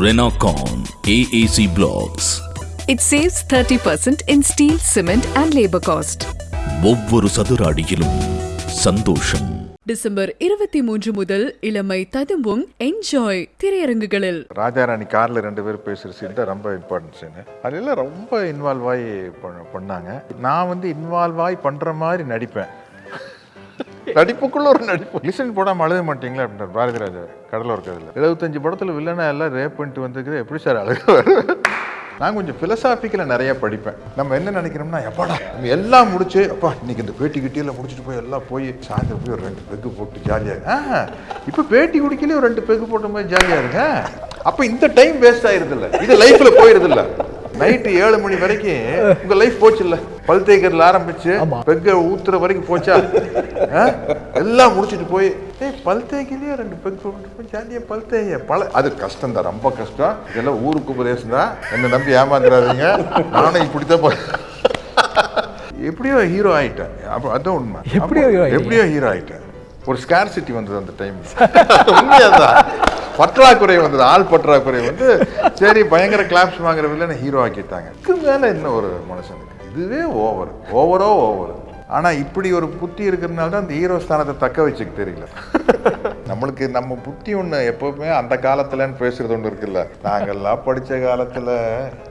Renocon AAC Blocks. It saves 30% in steel, cement and labor cost. ஒவ்வொரு சதுர அடியிலும் சந்தோஷம். டிசம்பர் இருபத்தி மூன்று முதல் இளமை ததும்பும் என்ஜாய் திரையரங்குகளில். ராஜாராணி காரில் ரெண்டு பேரும் பேசுகிற சீன் தான் ரொம்ப இம்பார்ட்டன்ட் சீனு அதெல்லாம் ரொம்ப இன்வால்வ் ஆகி பண்ண- பண்ணாங்க. நான் வந்து இன்வால்வ் ஆகி பண்ணுற மாதிரி நடிப்பேன். நடிப்புக்குள்ள ஒரு நடிப்பு. லிசன் போடாமல் அழுக மாட்டீங்களா அப்படின்ற பாரதி ராஜா கடலூர் கதையில் எழுபத்தஞ்சு படத்தில் வில்லனா எல்லாம் ரேப் பண்ணிட்டு வந்துருக்குது. எப்படி சார் அழுகுவார்? நான் கொஞ்சம் ஃபிலசாபிக்கலாக நிறைய படிப்பேன். நம்ம என்ன நினைக்கிறோம்னா எப்பாடா நம்ம எல்லாம் முடிச்சு அப்பா இன்னைக்கு இந்த பேட்டி கிட்டியெல்லாம் முடிச்சுட்டு போய் எல்லாம் போய் சாயந்தரம் போய் ஒரு ரெண்டு பெக்கு போட்டு ஜாலியாக ஆ இப்போ பேட்டி குடிக்கலே ஒரு ரெண்டு பெக்கு போட்ட மாதிரி ஜாலியாக இருங்க அப்போ இந்த டைம் வேஸ்ட் ஆயிருதில்ல. இது லைஃப்பில் போயிருதில்ல. நைட்டு ஏழு மணி வரைக்கும் உங்க லைஃப் போச்சு இல்ல பல் தேய்க்கிறதுல ஆரம்பிச்சு பெக்க ஊத்துற வரைக்கும் போச்சா? எல்லாம் முடிச்சிட்டு போய் ஏய் பல் தேய்க்கலையே ரெண்டு பெக் போய் ஜாலியா பல் தேய பல அது கஷ்டம் தான் ரொம்ப கஷ்டம். இதெல்லாம் ஊருக்கு உபதேசம் தான் என்னை நம்பி ஏமாந்துடாதீங்க நானும் இப்படித்தான் எப்படியோ ஹீரோ ஆயிட்டேன். அப்போ அதான் உண்மை. எப்படியோ? எப்படியோ ஹீரோ ஆயிட்டேன். ஒரு ஸ்கார்சிட்டி வந்தது அந்த டைம் உண்மையாதான். பற்றாக்குறை வந்தது ஆள் பற்றாக்குறை வந்து சரி பயங்கர கிளாப்ஸ் வாங்குற வில்லனை ஹீரோ ஆக்கிட்டாங்க. இதுக்கு மேலே என்ன ஒரு மனுஷனுக்கு? இதுவே ஓவர் ஓவரோ ஓவர் ஆனால் இப்படி ஒரு புத்தி இருக்கிறதுனால தான் அந்த ஹீரோ ஸ்தானத்தை தக்க வச்சுக்க தெரியல. நம்மளுக்கு நம்ம புத்தி ஒண்ணு எப்பவுமே அந்த காலத்துலன்னு பேசுறது ஒண்ணு இருக்குல்ல. நாங்கெல்லாம் படிச்ச காலத்துல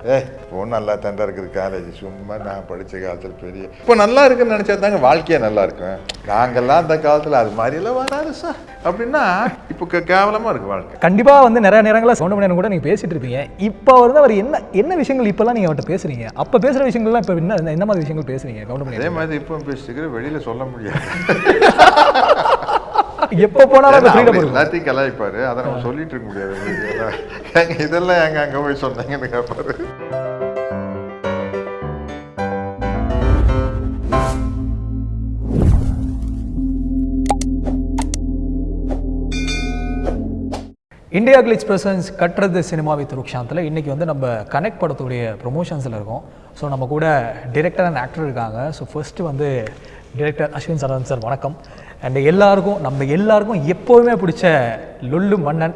ஏ இப்போ நல்லா தண்டா இருக்குது காலேஜ் சும்மா நான் படிச்ச காலத்துல பெரிய இப்போ நல்லா இருக்குன்னு நினைச்சா தாங்க வாழ்க்கையே நல்லா இருக்கும். நாங்கெல்லாம் அந்த காலத்துல அது மாதிரி எல்லாம் வராது சார் அப்படின்னா இப்போ கே- கேவலமா இருக்கு வாழ்க்கை. கண்டிப்பா வந்து நிறைய நேரங்களில் சவுண்ட் மணியன் கூட நீங்க பேசிட்டு இருப்பீங்க இப்போ வந்து அவர் என்ன என்ன விஷயங்கள் இப்பெல்லாம் நீங்க அவர்கிட்ட பேசுறீங்க? அப்ப பேசுற விஷயங்கள்லாம் இப்போ என்ன என்ன மாதிரி விஷயங்கள் பேசுறீங்க? கவுண்ட் அதே மணி மாதிரி இப்போ பேசிட்டு வெளியில சொல்ல முடியாது. எப்போ போனாலும் எல்லாத்தையும் கலாய்ப்பாரு. அதை நம்ம சொல்லிட்டு இருக்க முடியாது இதெல்லாம் எங்க அங்க போய் சொன்னாங்கன்னு கேட்பாரு இந்தியா கிளிச் பிரசன்ஸ் கட்டுறது சினிமா வித் ருக்ஷாந்தில் இன்னைக்கு வந்து நம்ம கனெக்ட் படத்துடைய ப்ரொமோஷன்ஸில் இருக்கோம். ஸோ நம்ம கூட டிரெக்டர் அண்ட் ஆக்டர் இருக்காங்க. ஸோ ஃபர்ஸ்ட்டு வந்து டிரெக்டர் அஸ்வின் சரவணன் சார். வணக்கம். அண்ட் எல்லாருக்கும் நம்ம எல்லாருக்கும் எப்போவுமே பிடிச்ச லொல்லு மன்னன்.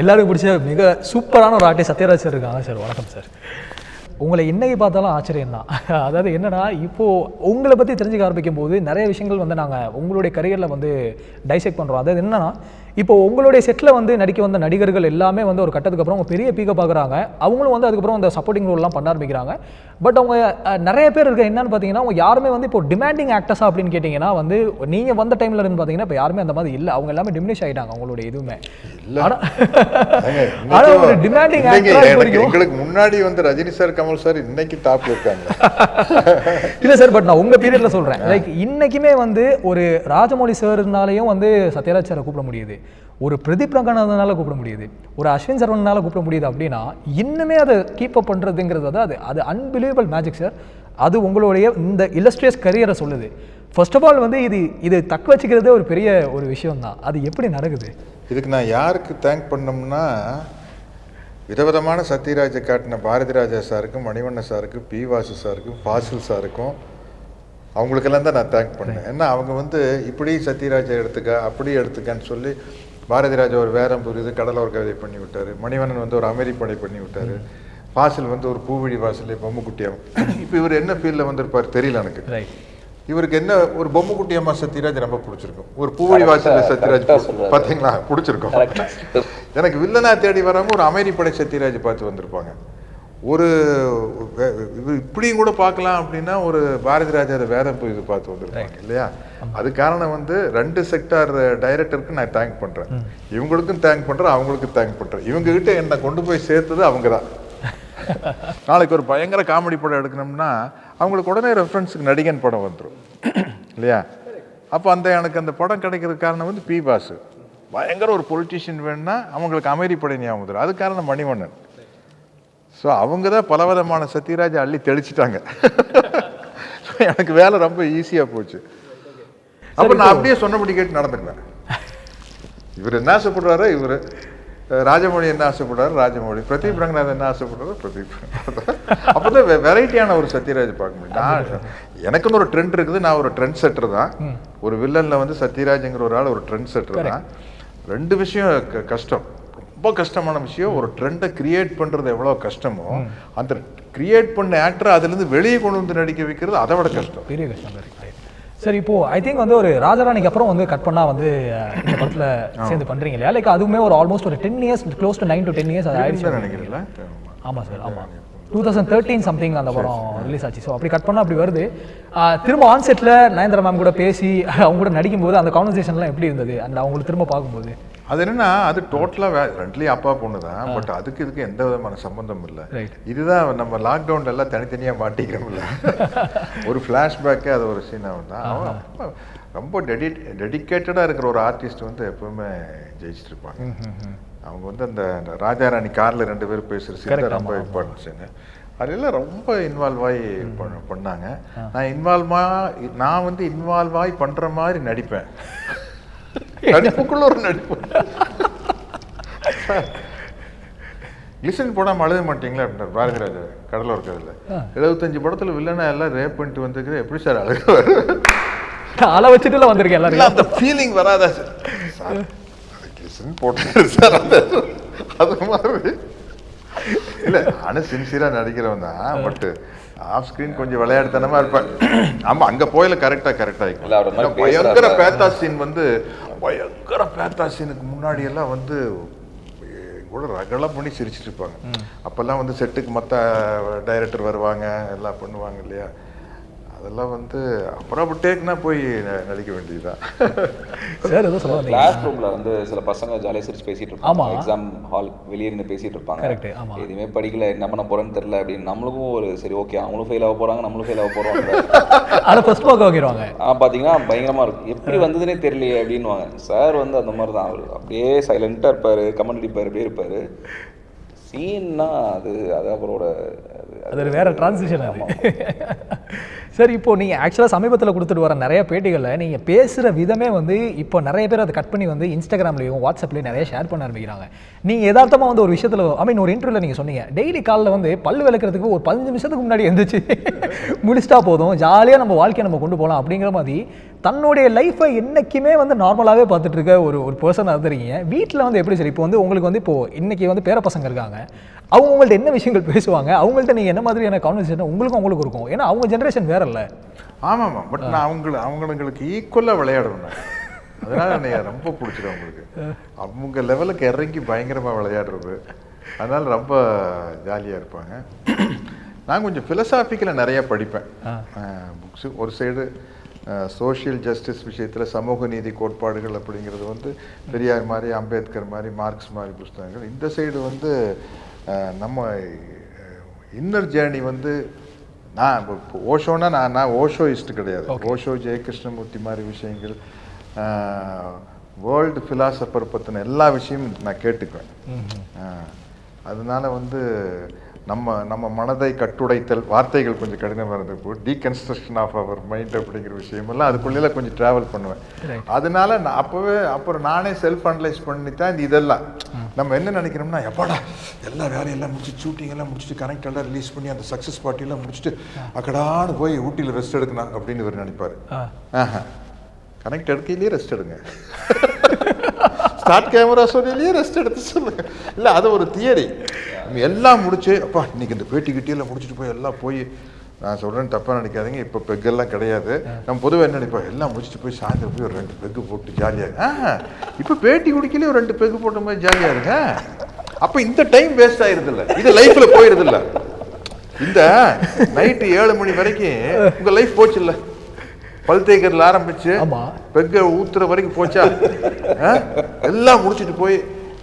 எல்லாருக்கும் பிடிச்ச மிக சூப்பரான ஒரு ஆர்டிஸ்ட் சத்யராஜ் சார் இருக்காங்க சார் வணக்கம் சார் உங்களை என்னைக்கு பார்த்தாலும் ஆச்சரியம் தான் அதாவது என்னென்னா இப்போது உங்களை பற்றி தெரிஞ்சுக்க ஆரம்பிக்கும் போது நிறைய விஷயங்கள் வந்து நாங்கள் உங்களுடைய கரியரில் வந்து டைசெக்ட் பண்ணுறோம் அதாவது என்னென்னா இப்போ உங்களுடைய செட்டில் வந்து நடிக்க வந்த நடிகர்கள் எல்லாமே வந்து ஒரு கட்டத்துக்கு அப்புறம் அவங்க பெரிய பீக்கை பார்க்குறாங்க. அவங்களும் வந்து அதுக்கப்புறம் அந்த சப்போர்ட்டிங் ரோல்லாம் பண்ண ஆரம்பிக்கிறாங்க. பட் அவங்க நிறைய பேர் இருக்க என்னன்னு பார்த்தீங்கன்னா அவங்க யாருமே வந்து இப்போ டிமாண்டிங் ஆக்டர்ஸா அப்படின்னு கேட்டிங்கன்னா வந்து நீங்கள் வந்த டைமில் இருந்து பார்த்தீங்கன்னா இப்போ யாருமே அந்த மாதிரி இல்லை. அவங்க எல்லாமே டிமினிஷ் ஆகிட்டாங்க அவங்களுடைய இதுவுமே ஆனா ஆனா ஒரு டிமாண்டிங் எங்களுக்கு முன்னாடி வந்து ரஜினி சார் கமல் சார் இன்னைக்கு டாப்ல இருக்காங்க. இல்ல சார் பட் நான் உங்க பீரியட்ல சொல்றேன். லைக் இன்னைக்குமே வந்து ஒரு ராஜமௌழி சார்னாலையும் வந்து சத்யராஜ் சாரை கூப்பிட முடியுது. ஒரு பிரதீப் ரங்கநாதனால கூப்பிட முடியுது. ஒரு அஸ்வின் சரவணனால கூப்பிட முடியுது அப்படின்னா இன்னுமே அதை கீப் அப் பண்றதுங்கிறது வந்து அது அது அன்பிலீவபிள் மேஜிக் சார் அது உங்களுடைய இந்த இல்லஸ்ட்ரியஸ் கரியரை சொல்லுது. ஃபர்ஸ்ட் ஆஃப் ஆல் வந்து இது இது தக்க வச்சுக்கிறதே ஒரு பெரிய ஒரு விஷயம் தான் அது எப்படி நடக்குது? இதுக்கு நான் யாருக்கு தேங்க் பண்ணோம்னா விதவிதமான சத்யராஜை காட்டின பாரதி ராஜா சாருக்கும் மணிவண்ண சாருக்கும் பி வாசு சாருக்கும் ஃபாசில் சாருக்கும் அவங்களுக்கெல்லாம் தான் நான் தேங்க் பண்ணேன். ஏன்னா அவங்க வந்து இப்படி சத்யராஜை எடுத்துக்க அப்படி எடுத்துக்கன்னு சொல்லி பாரதி ராஜா ஒரு வேரம் புரியுது கடலோர் கவிதை பண்ணி விட்டார் மணிவண்ணன் வந்து ஒரு அமைதி படை பண்ணி விட்டார் ஃபாசில் வந்து ஒரு பூவிழி வாசல் பொம்முக்குட்டியம் இப்போ இவர் என்ன ஃபீல்டில் வந்திருப்பார் தெரியல எனக்கு. ரைட் இவருக்கு என்ன ஒரு பொம்முக்குட்டி அம்மா சத்யராஜ் ரொம்ப பிடிச்சிருக்கும். ஒரு பூவழி வாசல்ல சத்யராஜ் பிடிச்சிருக்கும். பாத்தீங்களா? பிடிச்சிருக்கும். எனக்கு வில்லனா தேடி வராம ஒரு அமைதி படை சத்யராஜ் பார்த்து வந்திருப்பாங்க. ஒரு இப்படியும் கூட பார்க்கலாம் அப்படின்னா ஒரு பாரதி ராஜா வேதம் போய் இது பார்த்து வந்திருப்பாங்க இல்லையா? அது காரணம் வந்து ரெண்டு செக்டார் டைரக்டருக்கு நான் தேங்க் பண்றேன். இவங்களுக்கும் தேங்க் பண்றேன் அவங்களுக்கும் தேங்க் பண்றேன். இவங்க கிட்ட என்னை கொண்டு போய் சேர்த்தது அவங்க தான் நாளைக்கு ஒரு பயங்கர காமெடி படம் எடுக்கணும்னா அவங்களுக்கு உடனே ரெஃபரன்ஸுக்கு நடிகன் படம் வந்துடும் இல்லையா? அப்போ அந்த எனக்கு அந்த படம் கிடைக்கிற காரணம் வந்து பி பாசு பயங்கர ஒரு பொலிட்டிஷியன் வேணும்னா அவங்களுக்கு அமைதி ஞாபகம் வந்துடும் அது காரணம் மணிவண்ணன். ஸோ அவங்க தான் பலவிதமான சத்யராஜை அள்ளி தெளிச்சிட்டாங்க. எனக்கு வேலை ரொம்ப ஈஸியாக போச்சு. அப்போ நான் அப்படியே சொன்னபடி கேட்டு நடந்துக்குவேன். இவர் என்ன ஆசைப்படுறாரோ இவர். ராஜமௌழி என்ன ஆசைப்படுறாரு? ராஜமௌழி. பிரதீப் ரங்கநாதன் என்ன ஆசைப்படுறாரு? பிரதீப் அப்போதான் வெரைட்டியான ஒரு சத்யராஜ் பார்க்க முடியும். நான் எனக்குன்னு ஒரு ட்ரெண்ட் இருக்குது. நான் ஒரு ட்ரெண்ட் செட்டர் தான். ஒரு வில்லன்ல வந்து சத்யராஜ்ங்கிற ஒரு ஆள் ஒரு ட்ரெண்ட் செட்டர் தான். ரெண்டு விஷயம் கஷ்டம். ரொம்ப கஷ்டமான விஷயம். ஒரு ட்ரெண்டை கிரியேட் பண்றது எவ்வளவு கஷ்டமோ அந்த கிரியேட் பண்ண ஆக்டர் அதுல இருந்து வெளியே கொண்டு வந்து நடிக்க வைக்கிறது அதை விட கஷ்டம். பெரிய கஷ்டம் சரி இப்போ ஐ திங்க் வந்து ஒரு ராஜராணிக்கு அப்புறம் வந்து கட் பண்ணா வந்து இந்த படத்துல சேர்ந்து பண்றீங்க இல்லையா? லைக் அதுவுமே ஒரு ஆல்மோஸ்ட் ஒரு ten years close to nine to ten years அது ஆயிடுச்சு. நினைக்கிறீங்களா? ஆமா சார் ஆமா. டூ தௌசண்ட் தேர்ட்டீன் சம்திங் அந்த படம் ரிலீஸ் ஆச்சு. ஸோ அப்படி கட் பண்ணா அப்படி வருது. திரும்ப ஆன் செட்டில் நயன்தரா மேம் கூட பேசி அவங்க கூட நடிக்கும்போது அந்த கான்வர்சேஷன்லாம் எப்படி இருந்தது? அந்த அவங்களுக்கு திரும்ப பார்க்கும்போது? அது என்னன்னா அது டோட்டலா ரெண்டுலயும் அப்பா பொண்ணு தான். பட் அதுக்கு இதுக்கு எந்த விதமான சம்பந்தம் இல்லை. இதுதான் நம்ம லாக்டவுன்ல எல்லாம் தனித்தனியா மாட்டிக்கிறோம்ல. ஒரு ஃப்ளாஷ்பேக்கே அது ஒரு சீனாக தான் அவன் ரொம்ப- டெடி டெடிக்கேட்டடாக இருக்கிற ஒரு ஆர்டிஸ்ட் வந்து எப்பவுமே ஜெயிச்சிட்டு இருப்பாங்க அவங்க வந்து அந்த அந்த ராஜாராணி கார்ல ரெண்டு பேரும் பேசுகிற சீன் ரொம்ப சீனு அதெல்லாம் ரொம்ப இன்வால்வ் ஆகி பண்ண- பண்ணாங்க. நான் இன்வால்வா நான் வந்து இன்வால்வ் ஆகி பண்ற மாதிரி நடிப்பேன். நடிப்புக்குள்ள ஒரு நடிப்பு. லிசன் போடாம அழுத மாட்டீங்களா அப்படின்னாரு பாரதிராஜா கடலூர் கதையில் எழுபத்தஞ்சு படத்துல வில்லனா எல்லாம் ரேப் பண்ணிட்டு வந்துருக்கு எப்படி சார் அழுகுவார்? அலை வச்சுட்டுல வந்திருக்கேன் எல்லாரும் அந்த ஃபீலிங் வராதா சார் லிசன் போட்டு சார் அந்த அது மாதிரி. இல்ல நானும் சின்சியரா நடிக்கிறவன் தான் பட் ஆஃப் ஸ்கிரீன் கொஞ்சம் விளையாடுத்தனமா இருப்பேன். ஆமா அங்க போயில கரெக்டா கரெக்டா மாதிரி பயங்கர. பேத்தா சீன் வந்து பயங்கர பேத்தா சீனுக்கு முன்னாடி எல்லாம் வந்து கூட ரகலா பண்ணி சிரிச்சிட்டு இருப்பாங்க. அப்பெல்லாம் வந்து செட்டுக்கு மத்த டைரக்டர் வருவாங்க எல்லாம் பண்ணுவாங்க இல்லையா? அதெல்லாம் வந்து அப்புறம் டேக்னா போய் நடிக்க வேண்டியதுதான். சார் ஏதோ சொல்ல வந்தீங்க. கிளாஸ் ரூம்ல வந்து சில பசங்க ஜாலியா சிரிச்சு பேசிட்டு ஆமா. இருப்பாங்க. எக்ஸாம் ஹால் வெளியே இருந்து பேசிட்டு இருப்பாங்க. எதுவுமே படிக்கல என்ன பண்ண போறேன்னு தெரியல அப்படின்னு நம்மளுக்கும் ஒரு சரி ஓகே அவங்களும் ஃபெயில் ஆக போறாங்க நம்மளும் ஃபெயில் ஆக போறோம். ஃபர்ஸ்ட் வாங்கிடுவாங்க ஆனா பாத்தீங்கன்னா பயங்கரமா இருக்கும். எப்படி வந்ததுனே தெரியலையே அப்படின்னுவாங்க. சார் வந்து அந்த மாதிரி தான் அவர் அப்படியே சைலண்டா இருப்பாரு கமெண்ட் அடிப்பாரு அப்படியே இருப்பாரு. சீன்னா அது அது அவரோட அது- வேற டிரான்சிஷன் அது. சரி இப்போ நீங்கள் ஆக்சுவலாக சமீபத்தில் கொடுத்துட்டு வர நிறைய பேட்டிகளில் நீங்கள் பேசுகிற விதமே வந்து இப்போ நிறைய பேர் அதை கட் பண்ணி வந்து இன்ஸ்டாகிராம்லேயும் வாட்ஸ்அப்லேயும் நிறைய ஷேர் பண்ண ஆரம்பிக்கிறாங்க. நீங்கள் யதார்த்தமாக வந்து ஒரு விஷயத்தில் ஐ மீன் ஒரு இன்டர்வியூவில் நீங்கள் சொன்னீங்க டெய்லி காலைல வந்து பல்லு விளக்குறதுக்கு ஒரு பதினஞ்சு நிமிஷத்துக்கு முன்னாடி எந்திரிச்சு முடிச்சிட்டா போதும் ஜாலியாக நம்ம வாழ்க்கையை நம்ம கொண்டு போகலாம் அப்படிங்கிற மாதிரி தன்னுடைய லைஃப்பை என்றைக்குமே வந்து நார்மலாகவே பார்த்துட்டு இருக்க ஒரு ஒரு பர்சனாக இருந்திருக்கீங்க. வீட்டில் வந்து எப்படி சரி இப்போ வந்து உங்களுக்கு வந்து இப்போ இன்னைக்கு வந்து பேர பசங்க இருக்காங்க. அவங்க உங்கள்ட்ட என்ன விஷயங்கள் பேசுவாங்க? அவங்கள்ட்ட நீங்கள் என்ன மாதிரியான கான்வர்சேஷன் உங்களுக்கும் அவங்களுக்கும் இருக்கும். ஏன்னா அவங்க ஜென்ரேஷன் வேற இல்ல. ஆமாம்மா பட் நான் அவங்கள அவங்களுக்கு ஈக்குவலாக விளையாடுவேன். அதனால என்னைய ரொம்ப பிடிச்சிடும் அவங்களுக்கு. அவங்க லெவலுக்கு இறங்கி பயங்கரமாக விளையாடுறது. அதனால ரொம்ப ஜாலியாக இருப்பாங்க. நான் கொஞ்சம் ஃபிலசாபிக்கலாக நிறைய படிப்பேன். புக்ஸு ஒரு சைடு சோஷியல் ஜஸ்டிஸ் விஷயத்தில் சமூக நீதி கோட்பாடுகள் அப்படிங்கிறது வந்து பெரியார் மாதிரி அம்பேத்கர் மாதிரி மார்க்ஸ் மாதிரி புஸ்தகங்கள். இந்த சைடு வந்து நம்ம இன்னர் ஜேர்னி வந்து நான் இப்போ- நான் நான் ஓஷோயிஸ்ட் கிடையாது. ஓஷோ ஜெயகிருஷ்ணமூர்த்தி மாதிரி விஷயங்கள் வேர்ல்டு ஃபிலாசபர் பற்றின எல்லா விஷயமும் நான் கேட்டுக்குவேன். அதனால வந்து நம்ம நம்ம மனதை கட்டுடைத்தல் வார்த்தைகள் கொஞ்சம் கடினமாக இருந்தப்போ டீகன்ஸ்ட்ரக்ஷன் ஆஃப் அவர் மைண்ட் அப்படிங்கிற விஷயமெல்லாம் அதுக்குள்ளே கொஞ்சம் ட்ராவல் பண்ணுவேன். அதனால நான் அப்போவே அப்புறம் நானே செல்ஃப் அனலைஸ் பண்ணி தான் இந்த இதெல்லாம் நம்ம என்ன நினைக்கிறோம்னா எப்பாடா எல்லா வேலையெல்லாம் முடிச்சு ஷூட்டிங் எல்லாம் முடிச்சுட்டு கனெக்ட் எல்லாம் ரிலீஸ் பண்ணி அந்த சக்ஸஸ் பார்ட்டியெல்லாம் முடிச்சுட்டு அக்கடான்னு போய் ஊட்டியில் ரெஸ்ட் எடுக்கணும் அப்படின்னு இவர் நினைப்பாரு. கனெக்ட் எடுக்கையிலேயே ரெஸ்ட் எடுங்க. ஸ்டார்ட் கேமரா சொல்லிலேயே ரெஸ்ட் எடுத்து சொல்லுங்க. இல்லை அது ஒரு தியரி எல்லாம் முடிச்சு அப்பா இன்னைக்கு இந்த பேட்டி கிட்டியெல்லாம் முடிச்சுட்டு போய் எல்லாம் போய் நான் சொல்கிறேன் தப்பாக நினைக்காதீங்க இப்போ பெக்கெல்லாம் கிடையாது. நம்ம பொதுவாக என்ன நினைப்போம்? எல்லாம் முடிச்சுட்டு போய் சாயந்தரம் போய் ஒரு ரெண்டு பெக்கு போட்டு ஜாலியாக ஆ இப்போ பேட்டி குடிக்கலே ஒரு ரெண்டு பெக்கு போட்ட மாதிரி ஜாலியாக இருங்க அப்போ இந்த டைம் வேஸ்ட் ஆயிருதில்ல. இது லைஃப்பில் போயிருதில்ல. இந்த நைட்டு ஏழு மணி வரைக்கும் உங்கள் லைஃப் போச்சு இல்லை பல் தேய்க்கிறதுல ஆரம்பிச்சு. பெக்க ஊத்துற வரைக்கும் போச்சா? எல்லாம் முடிச்சிட்டு போய்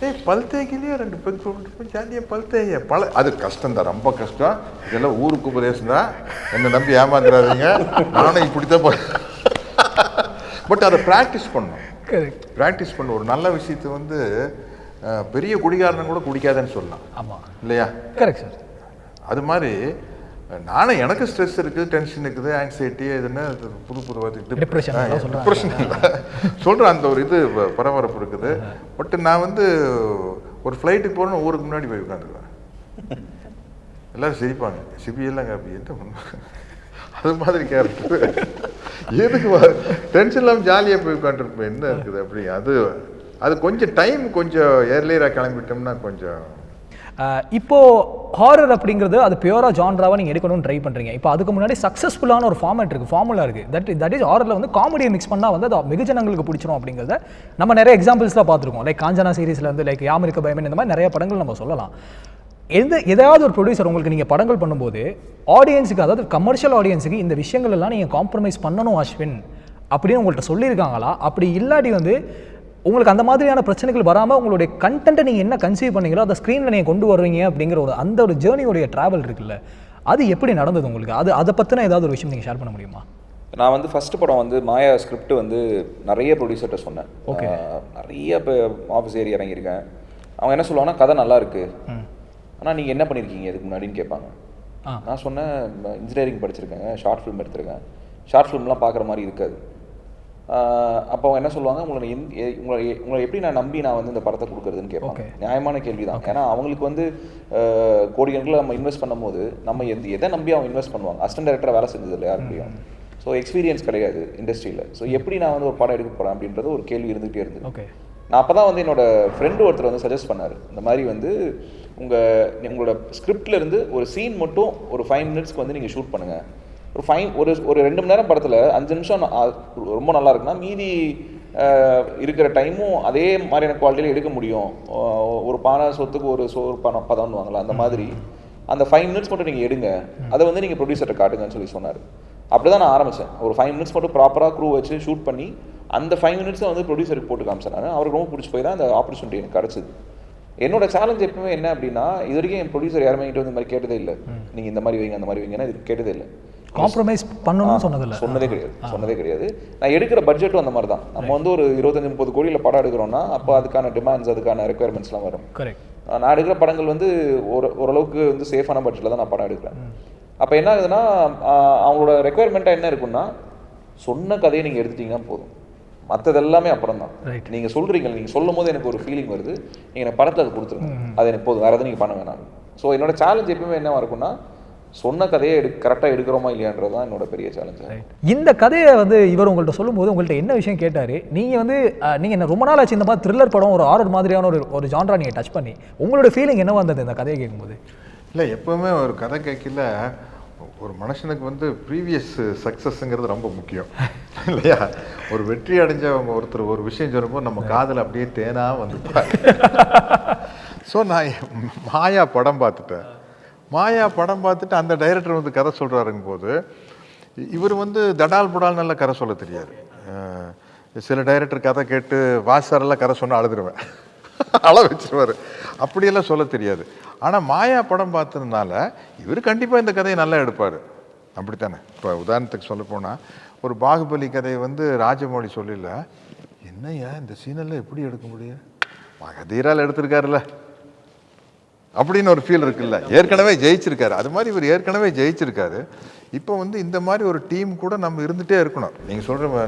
ஏய் பல் தேய்க்கலையே ரெண்டு பெக் போய் ஜாலியாக பல் தேய்ய பல அது கஷ்டம் தான் ரொம்ப கஷ்டம். இதெல்லாம் ஊருக்கு உபதேசம் தான் என்னை நம்பி ஏமாந்துடாதீங்க நானும் இப்படித்தான் போ பட் அதை ப்ராக்டிஸ் கரெக்ட் ப்ராக்டிஸ் பண்ண ஒரு நல்ல விஷயத்தை வந்து பெரிய குடிகாரனும் கூட குடிக்காதன்னு சொல்லலாம். ஆமா. இல்லையா? கரெக்ட் சார் அது மாதிரி நானும் எனக்கு ஸ்ட்ரெஸ் இருக்குது டென்ஷன் இருக்குது ஆங்ஸைட்டி இதுன்னு இது புது புது சொல்றாங்க. டிப்ரெஷன் இல்லை. சொல்கிறேன் அந்த ஒரு இது பரபரப்பு இருக்குது. பட் நான் வந்து ஒரு ஃப்ளைட்டுக்கு போகணும் ஊருக்கு முன்னாடி போய் உட்காந்துருவேன் எல்லாரும் சிரிப்பாங்க. சிபிஎல்லாம் காப்பி என்ன பண்ணுவாங்க அது மாதிரி கேரக்டர் எதுக்கு டென்ஷன் இல்லாமல் ஜாலியாக போய் உட்காந்துருப்பேன். என்ன இருக்குது அப்படி? அது அது கொஞ்சம் டைம் கொஞ்சம் ஏர்லியராக கிளம்பிட்டோம்னா கொஞ்சம் இப்போது ஹாரர் அப்படிங்கிறது அது பியூராக ஜான்ராவை நீங்கள் எடுக்கணும்னு ட்ரை பண்ணுறீங்க இப்போ அதுக்கு முன்னாடி சக்ஸஸ்ஃபுல்லான ஒரு ஃபார்மேட் இருக்குது ஃபார்முலா இருக்குது தட் தட் இஸ் ஹாரரில் வந்து காமெடியை மிக்ஸ் பண்ணால் வந்து அது மிகுஜனங்களுக்கு பிடிச்சிரும் அப்படிங்கிறத நம்ம நிறைய எக்ஸாம்பிள்ஸ்லாம் பார்த்துருக்கோம். லைக் காஞ்சனா சீரிஸில் இருந்து லைக் யாமிருக்க பயமன் இந்த மாதிரி நிறைய படங்கள் நம்ம சொல்லலாம். எந்த ஏதாவது ஒரு ப்ரொடியூசர் உங்களுக்கு நீங்கள் படங்கள் பண்ணும்போது ஆடியன்ஸுக்கு அதாவது கமர்ஷியல் ஆடியன்ஸுக்கு இந்த விஷயங்கள் எல்லாம் நீங்கள் காம்ப்ரமைஸ் பண்ணணும் அஸ்வின் அப்படின்னு உங்கள்கிட்ட சொல்லியிருக்காங்களா? அப்படி இல்லாட்டி வந்து உங்களுக்கு அந்த மாதிரியான பிரச்சனைகள் வராமல் உங்களுடைய கண்டென்ட்டை நீங்கள் என்ன கன்சீவ் பண்ணீங்களோ அதை ஸ்க்ரீனில் நீங்கள் கொண்டு வருவீங்க அப்படிங்கிற ஒரு அந்த ஒரு ஜேர்னியோடைய ட்ராவல் இருக்குல்ல அது எப்படி நடந்தது உங்களுக்கு? அது அதை பற்றின ஏதாவது ஒரு விஷயம் நீங்கள் ஷேர் பண்ண முடியுமா? நான் வந்து ஃபர்ஸ்ட் படம் வந்து மாயா ஸ்கிரிப்ட் வந்து நிறைய ப்ரொடியூசர்கிட்ட சொன்னேன். ஆஹ் நிறைய இப்போ ஆஃபீஸ் ஏறி இறங்கியிருக்கேன். அவங்க என்ன சொல்லுவாங்கன்னா கதை நல்லா இருக்கு. ஆனால் நீங்கள் என்ன பண்ணியிருக்கீங்க இதுக்கு முன்னாடின்னு கேட்பாங்க. ஆ. நான் சொன்னேன் இன்ஜினியரிங் படிச்சிருக்கேன் ஷார்ட் ஃபிலிம் எடுத்திருக்கேன். ஷார்ட் ஃபிலிம்லாம் பார்க்குற மாதிரி இருக்காது. அப்போ அவங்க என்ன சொல்லுவாங்க? உங்களை உங்களை உங்களை எப்படி நான் நம்பி நான் வந்து இந்த படத்தை கொடுக்குறதுன்னு கேட்பாங்க. நியாயமான கேள்வி தான் ஏன்னா அவங்களுக்கு வந்து கோடிக்கணக்கில் நம்ம இன்வெஸ்ட் பண்ணும்போது நம்ம எந்த எதை நம்பி அவங்க இன்வெஸ்ட் பண்ணுவாங்க? அசிஸ்டன்ட் டேரக்டராக வேலை செஞ்சது இல்லை யார் முடியும் ஸோ எக்ஸ்பீரியன்ஸ் கிடையாது இண்டஸ்ட்ரியில் ஸோ எப்படி நான் வந்து ஒரு படம் எடுக்க போகிறேன் அப்படின்றது ஒரு கேள்வி இருந்துகிட்டே இருந்தது. ஓகே நான் அப்போ தான் வந்து என்னோட ஃப்ரெண்டு ஒருத்தர் வந்து சஜஸ்ட் பண்ணார். இந்த மாதிரி வந்து உங்கள் உங்களோட இருந்து ஒரு சீன் மட்டும் ஒரு ஃபைவ் மினிட்ஸ்க்கு வந்து நீங்கள் ஷூட் பண்ணுங்கள் ஒரு ஃபைவ் ஒரு ஒரு ரெண்டு மணி நேரம் படத்தில் அஞ்சு நிமிஷம் ரொம்ப நல்லா இருக்குன்னா மீதி இருக்கிற டைமும் அதே மாதிரியான குவாலிட்டியில் எடுக்க முடியும். ஒரு பானை சொத்துக்கு ஒரு சோறு பணம் பதம்னு வாங்கலாம் அந்த மாதிரி. அந்த ஃபைவ் மினிட்ஸ் மட்டும் நீங்கள் எடுங்க. அதை வந்து நீங்கள் ப்ரொடியூசர்கிட்ட காட்டுங்கன்னு சொல்லி சொன்னார். அப்படி தான் நான் ஆரம்பித்தேன் ஒரு ஃபைவ் மினிட்ஸ் மட்டும் ப்ராப்பராக க்ரூ வச்சு ஷூட் பண்ணி அந்த ஃபைவ் மினிட்ஸை வந்து ப்ரொடியூசருக்கு போட்டு காமிச்சேன் நான் அவருக்கு ரொம்ப பிடிச்சி போய் தான் அந்த ஆப்பர்ச்சுனிட்டி எனக்கு கிடச்சிது. என்னோட சேலஞ்ச் எப்பவுமே என்ன அப்படின்னா இது வரைக்கும் என் ப்ரொடியூசர் யாருமே என்கிட்ட வந்து இந்த மாதிரி கேட்டதே இல்லை. நீங்கள் இந்த மாதிரி வைங்க அந்த மாதிரி வைங்கன்னா இது கேட்டதே இல்லை. காம்ப்ரமைஸ் பண்ணணும்னு சொன்னதில்ல. சொன்னதே கிடையாது சொன்னதே கிடையாது. நான் எடுக்கிற பட்ஜெட்டும் அந்த மாதிரி தான் நம்ம வந்து ஒரு இருபத்தஞ்சு முப்பது கோடியில் படம் எடுக்கிறோம்னா அப்போ அதுக்கான டிமாண்ட்ஸ் அதுக்கான ரெக்குயர்மெண்ட்ஸ்லாம் வரும். கரெக்ட் நான் எடுக்கிற படங்கள் வந்து ஒரு ஓரளவுக்கு வந்து சேஃபான பட்ஜெட்டில் தான் நான் படம் எடுக்கிறேன். அப்போ என்ன ஆகுதுன்னா அவங்களோட ரெக்குயர்மெண்ட்டாக என்ன இருக்குன்னா சொன்ன கதையை நீங்கள் எடுத்துட்டீங்கன்னா போதும். மற்றது எல்லாமே அப்புறம் தான். நீங்கள் சொல்கிறீங்க நீங்கள் சொல்லும் போது எனக்கு ஒரு ஃபீலிங் வருது. நீங்கள் எனக்கு படத்தை அது கொடுத்துருங்க. அது எனக்கு போதும். வேறு எதுவும் நீங்கள் பண்ண வேணாம். ஸோ என்னோட சேலஞ்ச் எப்பவுமே என்னவா இருக்கும்னா சொன்ன கதையை எடு கரெக்டாக எடுக்கிறோமா இல்லையான்றது தான் என்னோட பெரிய சேலஞ்சு இந்த கதையை வந்து இவர் உங்கள்கிட்ட சொல்லும்போது உங்கள்கிட்ட என்ன விஷயம் கேட்டார்? நீங்கள் வந்து அஹ், நீங்க என்ன ரொம்ப நாள் ஆச்சு இந்த மாதிரி த்ரில்லர் படம் ஒரு ஆர்டர் மாதிரியான ஒரு ஒரு ஜான்ரா நீங்கள் டச் பண்ணி உங்களோட ஃபீலிங் என்ன வந்தது இந்த கதையை கேட்கும்போது? இல்லை எப்பவுமே ஒரு கதை கேட்கல ஒரு மனுஷனுக்கு வந்து ப்ரீவியஸ் சக்ஸஸ்ங்கிறது ரொம்ப முக்கியம். இல்லையா? ஒரு வெற்றி அடைஞ்சவங்க ஒருத்தர் ஒரு விஷயம் சொல்லும்போது நம்ம காதில் அப்படியே தேனா வந்துப்பார். ஸோ நான் மாயா படம் பார்த்துட்டேன். மாயா படம் பார்த்துட்டு அந்த டைரக்டர் வந்து கதை சொல்கிறாருங்க போது இவர் வந்து தடால் புடால் நல்லா கதை சொல்ல தெரியாது. சில டைரக்டர் கதை கேட்டு வாசாரெல்லாம் கதை சொன்னால் அழுதுருவேன். அள வச்சிருவார். அப்படியெல்லாம் சொல்ல தெரியாது. ஆனால் மாயா படம் பார்த்ததுனால இவர் கண்டிப்பாக இந்த கதையை நல்லா எடுப்பார். அப்படித்தானே? இப்போ உதாரணத்துக்கு சொல்ல போனால் ஒரு பாகுபலி கதையை வந்து ராஜமௌழி சொல்லல என்னையா இந்த சீனெல்லாம் எப்படி எடுக்க முடியும்? மகதீரால் எடுத்திருக்காருல்ல. அப்படின்னு ஒரு ஃபீல் இருக்குல்ல. ஏற்கனவே ஜெயிச்சிருக்காரு. அது மாதிரி இவர் ஏற்கனவே ஜெயிச்சிருக்காரு. இப்போ வந்து இந்த மாதிரி ஒரு டீம் கூட நம்ம இருந்துகிட்டே இருக்கணும். நீங்கள் சொல்கிற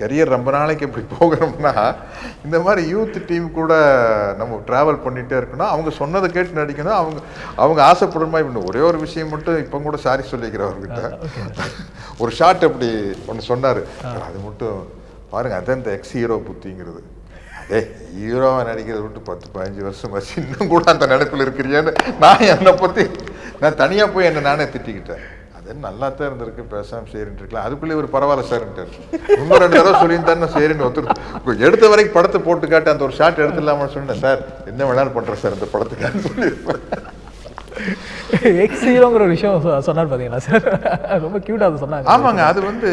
கரியர் ரொம்ப நாளைக்கு இப்படி போகிறோம்னா இந்த மாதிரி யூத் டீம் கூட நம்ம ட்ராவல் பண்ணிகிட்டே இருக்கணும். அவங்க சொன்னதை கேட்டு நடிக்கணும். அவங்க அவங்க ஆசைப்படுற மாதிரி பண்ணணும். ஒரே ஒரு விஷயம் மட்டும் இப்போ கூட சாரி சொல்லிக்கிறேன் அவர்கிட்ட ஒரு ஷாட் அப்படி ஒன்று சொன்னார். அது மட்டும் பாருங்க. அதான் இந்த எக்ஸ் ஹீரோ புத்திங்கிறது. அதே ஹீரோவை நடிக்கிறத விட்டு பத்து பதினஞ்சு வருஷம் வச்சு இன்னும் கூட அந்த நினைப்பில் இருக்கிறியான்னு நான் என்னை பற்றி நான் தனியாக போய் என்னை நானே திட்டிக்கிட்டேன். அது நல்லா தான் இருந்திருக்கு பேசாம சரின்னு இருக்கலாம். அதுக்குள்ளே ஒரு பரவாயில்ல சார்ன்ட்டார் இன்னும் ரெண்டு தடவை சொல்லியிருந்தாருன்னு சரின்னு ஒத்துரு எடுத்த வரைக்கும் படத்தை போட்டு காட்டு அந்த ஒரு ஷாட் எடுத்துடலாமான்னு சொன்னேன். சார் என்ன வேணாலும் பண்ணுறேன் சார் இந்த படத்துக்கு சொல்லியிருப்பேன். எக்ஸ் ஹீரோங்கிற ஒரு விஷயம் சொன்னார் பார்த்தீங்களா சார் ரொம்ப க்யூட்டாக அதை சொன்னாங்க. ஆமாங்க அது வந்து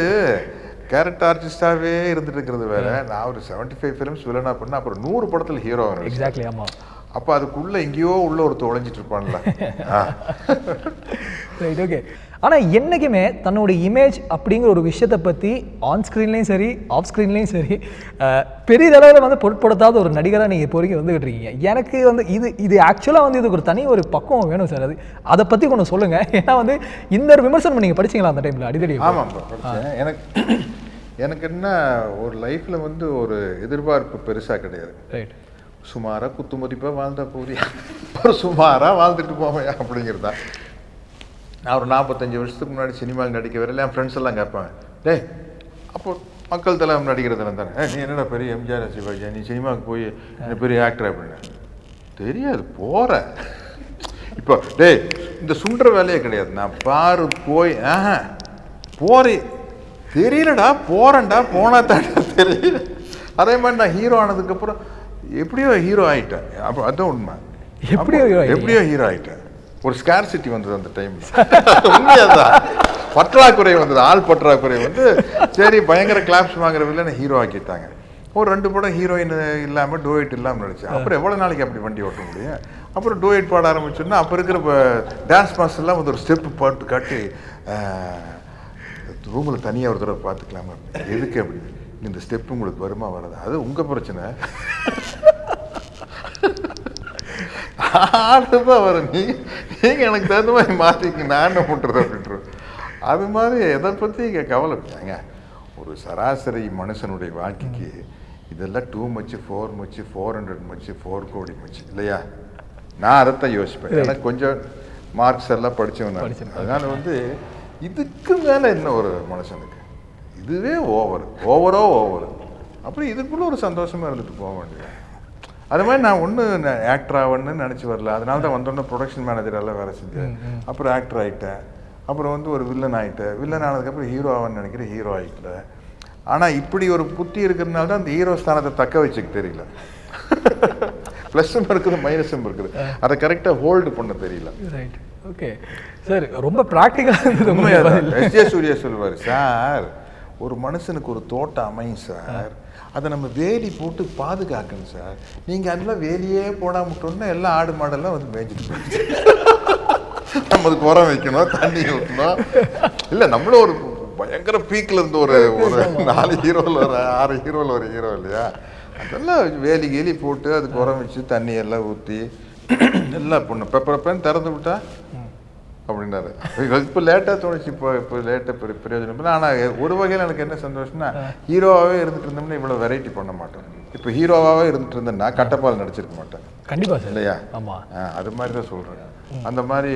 கேரக்டர் ஆர்டிஸ்டாகவே இருந்துட்டு இருக்கிறது வேற நான் ஒரு செவன்டி ஃபைவ் ஃபிலிம்ஸ் வில்லனா பண்ண அப்புறம் நூறு படத்தில் ஹீரோ எக்ஸாக்ட்லி ஆமாம் அப்போ அதுக்குள்ள எங்கேயோ உள்ள ஒருத்தர் ஒளிஞ்சிட்டு இருப்பான்ல. ரைட் ஓகே ஆனால் என்றைக்குமே தன்னோட இமேஜ் அப்படிங்கிற ஒரு விஷயத்தை பற்றி ஆன் ஸ்க்ரீன்லேயும் சரி ஆஃப் ஸ்க்ரீன்லேயும் சரி அஹ், பெரிதளவில் வந்து பொருட்படுத்தாத ஒரு நடிகராக நீங்கள் இப்போ வரைக்கும் வந்துகிட்டு இருக்கீங்க எனக்கு வந்து இது இது ஆக்சுவலாக வந்து இதுக்கு ஒரு தனி ஒரு பக்குவம் வேணும் சார். அது அதை பற்றி கொஞ்சம் சொல்லுங்கள் ஏன்னா வந்து இந்த ஒரு விமர்சனம் நீங்கள் படிச்சீங்களா அந்த டைமில் அடிதடி ஆமாம் எனக்கு எனக்கு என்ன ஒரு லைஃப்பில் வந்து ஒரு எதிர்பார்ப்பு பெருசாக கிடையாது. ரைட் சுமாராக குத்து மதிப்பாக வாழ்ந்தா ஒரு சுமாராக வாழ்ந்துட்டு போவையா அப்படிங்கிறது. தான் நான் ஒரு நாற்பத்தஞ்சு வருஷத்துக்கு முன்னாடி சினிமாவில் நடிக்க வரல என் ஃப்ரெண்ட்ஸ் எல்லாம் கேட்பாங்க டேய் அப்போ மக்கள் தலைவர் நடிக்கிறதுல தானே? "ஏய், நீ என்னடா பெரிய எம்ஜிஆர் சிவாஜி நீ சினிமாவுக்கு போய் என்ன பெரிய ஆக்டர் அப்படின்னு தெரியாது போற. இப்போ டேய் இந்த சுண்டுற வேலையே கிடையாது. நான் பாரு போய் ஆஹா போறே தெரியலடா போறேன்டா போனா தாண்டா தெரியல. அதே மாதிரி நான் ஹீரோ ஆனதுக்கப்புறம் எப்படியோ ஹீரோ ஆயிட்டேன். அப்போ அதுதான் உண்மை. எப்படியோ? எப்படியோ ஹீரோ ஆயிட்டேன். ஒரு ஸ்கார்சிட்டி வந்தது அந்த டைம்ல உண்மையாதான். பற்றாக்குறை வந்தது. ஆள் பற்றாக்குறை வந்து சரி பயங்கர கிளாப்ஸ் வாங்குற வில்லனை ஹீரோ ஆக்கிட்டாங்க. ஒரு ரெண்டு படம் ஹீரோயின் இல்லாமல் டோயட் இல்லாமல் நடிச்சேன். அப்புறம் எவ்வளோ நாளைக்கு அப்படி வண்டி ஓட்ட முடியும்? அப்புறம் டோயட் பாட ஆரம்பிச்சோன்னா அப்போ இருக்கிற டான்ஸ் மாஸ்டர்லாம் வந்து ஒரு ஸ்டெப் பாட்டு காட்டி ரூமில் தனியாக ஒரு தடவை பார்த்துக்கலாமா? எதுக்கு அப்படி? இந்த ஸ்டெப் உங்களுக்கு வருமா வராது? அது உங்கள் பிரச்சனை. ஆடுதான் வரும். நீ நீங்கள் எனக்கு தகுந்த மாதிரி மாற்றிக்க நான் என்ன பண்ணுறது அப்படின்றது அது மாதிரி எதை பற்றி இங்கே கவலை ஏங்க ஒரு சராசரி மனுஷனுடைய வாழ்க்கைக்கு இதெல்லாம் too much four much four hundred much four கோடி மச்சு இல்லையா? நான் அதைத்தான் யோசிப்பேன். எனக்கு கொஞ்சம் மார்க்ஸ் எல்லாம் படித்தவன் நான். அதனால வந்து இதுக்கு மேலே என்ன ஒரு மனுஷனுக்கு இதுவே ஓவர் ஓவரோ ஓவர் அப்புறம் இதுக்குள்ள ஒரு சந்தோஷமா இருந்துட்டு போக வேண்டியது. அது மாதிரி நான் ஒன்று ஆக்டர் ஆகணும்னு நினச்சி வரல. அதனால தான் வந்தோடனே ப்ரொடக்ஷன் மேனேஜரெல்லாம் வேலை செஞ்சேன். அப்புறம் ஆக்டர் ஆகிட்டேன் அப்புறம் வந்து ஒரு வில்லன் ஆகிட்டேன் வில்லன் ஆனதுக்கப்புறம் ஹீரோ ஆகணும்னு நினைக்கிறேன் ஹீரோ ஆகிட்டல ஆனால் இப்படி ஒரு புத்தி இருக்கிறதுனால தான் அந்த ஹீரோ ஸ்தானத்தை தக்க வச்சுக்க தெரியல. ப்ளஸ்ஸும் இருக்குது மைனஸும் இருக்குது. அதை கரெக்டாக ஹோல்டு பண்ண தெரியல. ரைட் ஓகே சார் ரொம்ப ப்ராக்டிக்கலாக இருந்தது ஜே சூர்யா சொல்லுவார் சார் ஒரு மனுஷனுக்கு ஒரு தோட்டம் அமையும் சார். அதை நம்ம வேலி போட்டு பாதுகாக்கணும் சார். நீங்கள் அதெல்லாம் வேலியே போடாம விட்டோம்னா எல்லாம் ஆடு மாடெல்லாம் வந்து மேய்ஞ்சிட்டு போயிடுச்சு. நம்ம அதுக்கு உரம் வைக்கணும் தண்ணி ஊற்றணும் இல்லை நம்மளும் ஒரு பயங்கர பீக்கில் இருந்து ஒரு ஒரு நாலு ஹீரோவில் ஒரு ஆறு ஹீரோவில் ஒரு ஹீரோ இல்லையா? அதெல்லாம் வேலி கேலி போட்டு அதுக்கு உரம் வச்சு தண்ணி எல்லாம் ஊற்றி எல்லாம் பண்ணும் பெப்பரப்பேன்னு திறந்து விட்டா அப்படின்னாரு இப்போ லேட்டாக தோணுச்சு இப்போ இப்போ லேட்டாக பெரிய பிரயோஜனம் இல்லை. ஆனால் ஒரு வகையில் எனக்கு என்ன சந்தோஷம்னா ஹீரோவாகவே இருந்துட்டு இருந்தோம்னா இவ்வளோ வெரைட்டி பண்ண மாட்டேன் இப்போ ஹீரோவாகவே இருந்துட்டு இருந்தேன்னா கட்டப்பால் நடிச்சிருக்க மாட்டேன். கண்டிப்பா சார். இல்லையா? ஆமாம் ஆ, அது மாதிரி தான் சொல்கிறேன் அந்த மாதிரி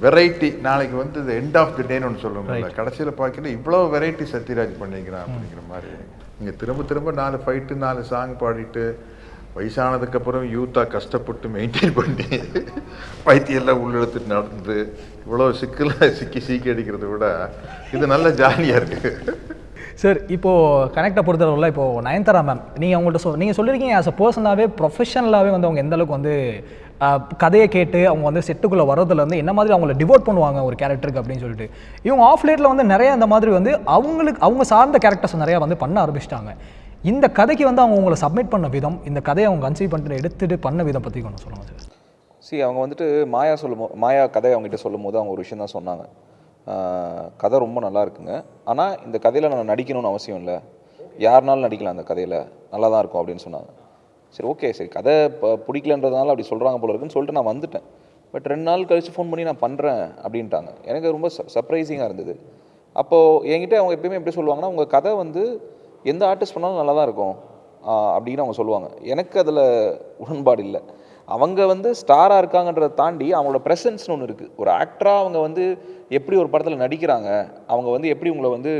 வெரைட்டி நாளைக்கு வந்து இந்த எண்ட் ஆஃப் தி டேன்னு ஒன்று சொல்லுவோம்ல கடைசியில் பார்க்கல இவ்வளோ வெரைட்டி சத்யராஜ் பண்ணிக்கிறான் அப்படிங்கிற மாதிரி. நீங்கள் திரும்ப திரும்ப நாலு ஃபைட்டு நாலு சாங் பாடிட்டு வயசானதுக்கப்புறம் யூத்தாக கஷ்டப்பட்டு மெயின்டைன் பண்ணி பைத்தியெல்லாம் உள்ளெடுத்துட்டு நடந்து இவ்வளோ சிக்கலாக சிக்கி சீக்கி அடிக்கிறத விட இது நல்ல ஜாலியாக இருக்குது சார் இப்போது கனெக்டை பொறுத்தளவில் இப்போ நயன்தாரா மேம் நீங்கள் அவங்கள்ட்ட சொல் நீங்கள் சொல்லியிருக்கீங்க ஆஸ் அ பர்சனலாகவே ப்ரொஃபஷனலாகவே வந்து அவங்க எந்தளவுக்கு வந்து கதையை கேட்டு அவங்க வந்து செட்டுக்குள்ளே வரதுல வந்து என்ன மாதிரி அவங்கள டிவோட் பண்ணுவாங்க ஒரு கேரக்டருக்கு அப்படின்னு சொல்லிட்டு. இவங்க ஆஃப் லேட்டில் வந்து நிறைய அந்த மாதிரி வந்து அவங்களுக்கு அவங்க சார்ந்த கேரக்டர்ஸ் நிறையா வந்து பண்ண ஆரம்பிச்சிட்டாங்க. இந்த கதைக்கு வந்து அவங்க உங்களை சப்மிட் பண்ண விதம் இந்த கதையை அவங்க கன்சீவ் பண்ணிட்டு எடுத்துகிட்டு பண்ண விதம் பற்றி கொஞ்சம் சொல்லுங்கள் சார். சி அவங்க வந்துட்டு மாயா சொல்லும் மாயா கதை அவங்ககிட்ட சொல்லும் போது அவங்க ஒரு விஷயம் தான் சொன்னாங்க. கதை ரொம்ப நல்லா இருக்குங்க. ஆனால் இந்த கதையில் நான் நடிக்கணும்னு அவசியம் இல்லை. யாருனாலும் நடிக்கலாம் அந்த கதையில். நல்லா தான் இருக்கும் அப்படின்னு சொன்னாங்க. சரி ஓகே சரி. கதை இப்போ பிடிக்கலன்றதுனால அப்படி சொல்கிறாங்க போல இருக்குன்னு சொல்லிட்டு நான் வந்துட்டேன். பட் ரெண்டு நாள் கழித்து ஃபோன் பண்ணி நான் பண்ணுறேன் அப்படின்ட்டாங்க. எனக்கு ரொம்ப சர்ப்ரைசிங்காக இருந்தது. அப்போது என்கிட்ட அவங்க எப்பயுமே எப்படி சொல்லுவாங்கன்னா உங்கள் கதை வந்து எந்த ஆர்டிஸ்ட் பண்ணாலும் நல்லா தான் இருக்கும். அப்படின்னு அவங்க சொல்லுவாங்க. எனக்கு அதில் உடன்பாடு இல்லை. அவங்க வந்து ஸ்டாராக இருக்காங்கன்றதை தாண்டி அவங்களோட ப்ரெசன்ஸ்னு ஒன்று இருக்குது ஒரு ஆக்டராக அவங்க வந்து எப்படி ஒரு படத்தில் நடிக்கிறாங்க அவங்க வந்து எப்படி உங்களை வந்து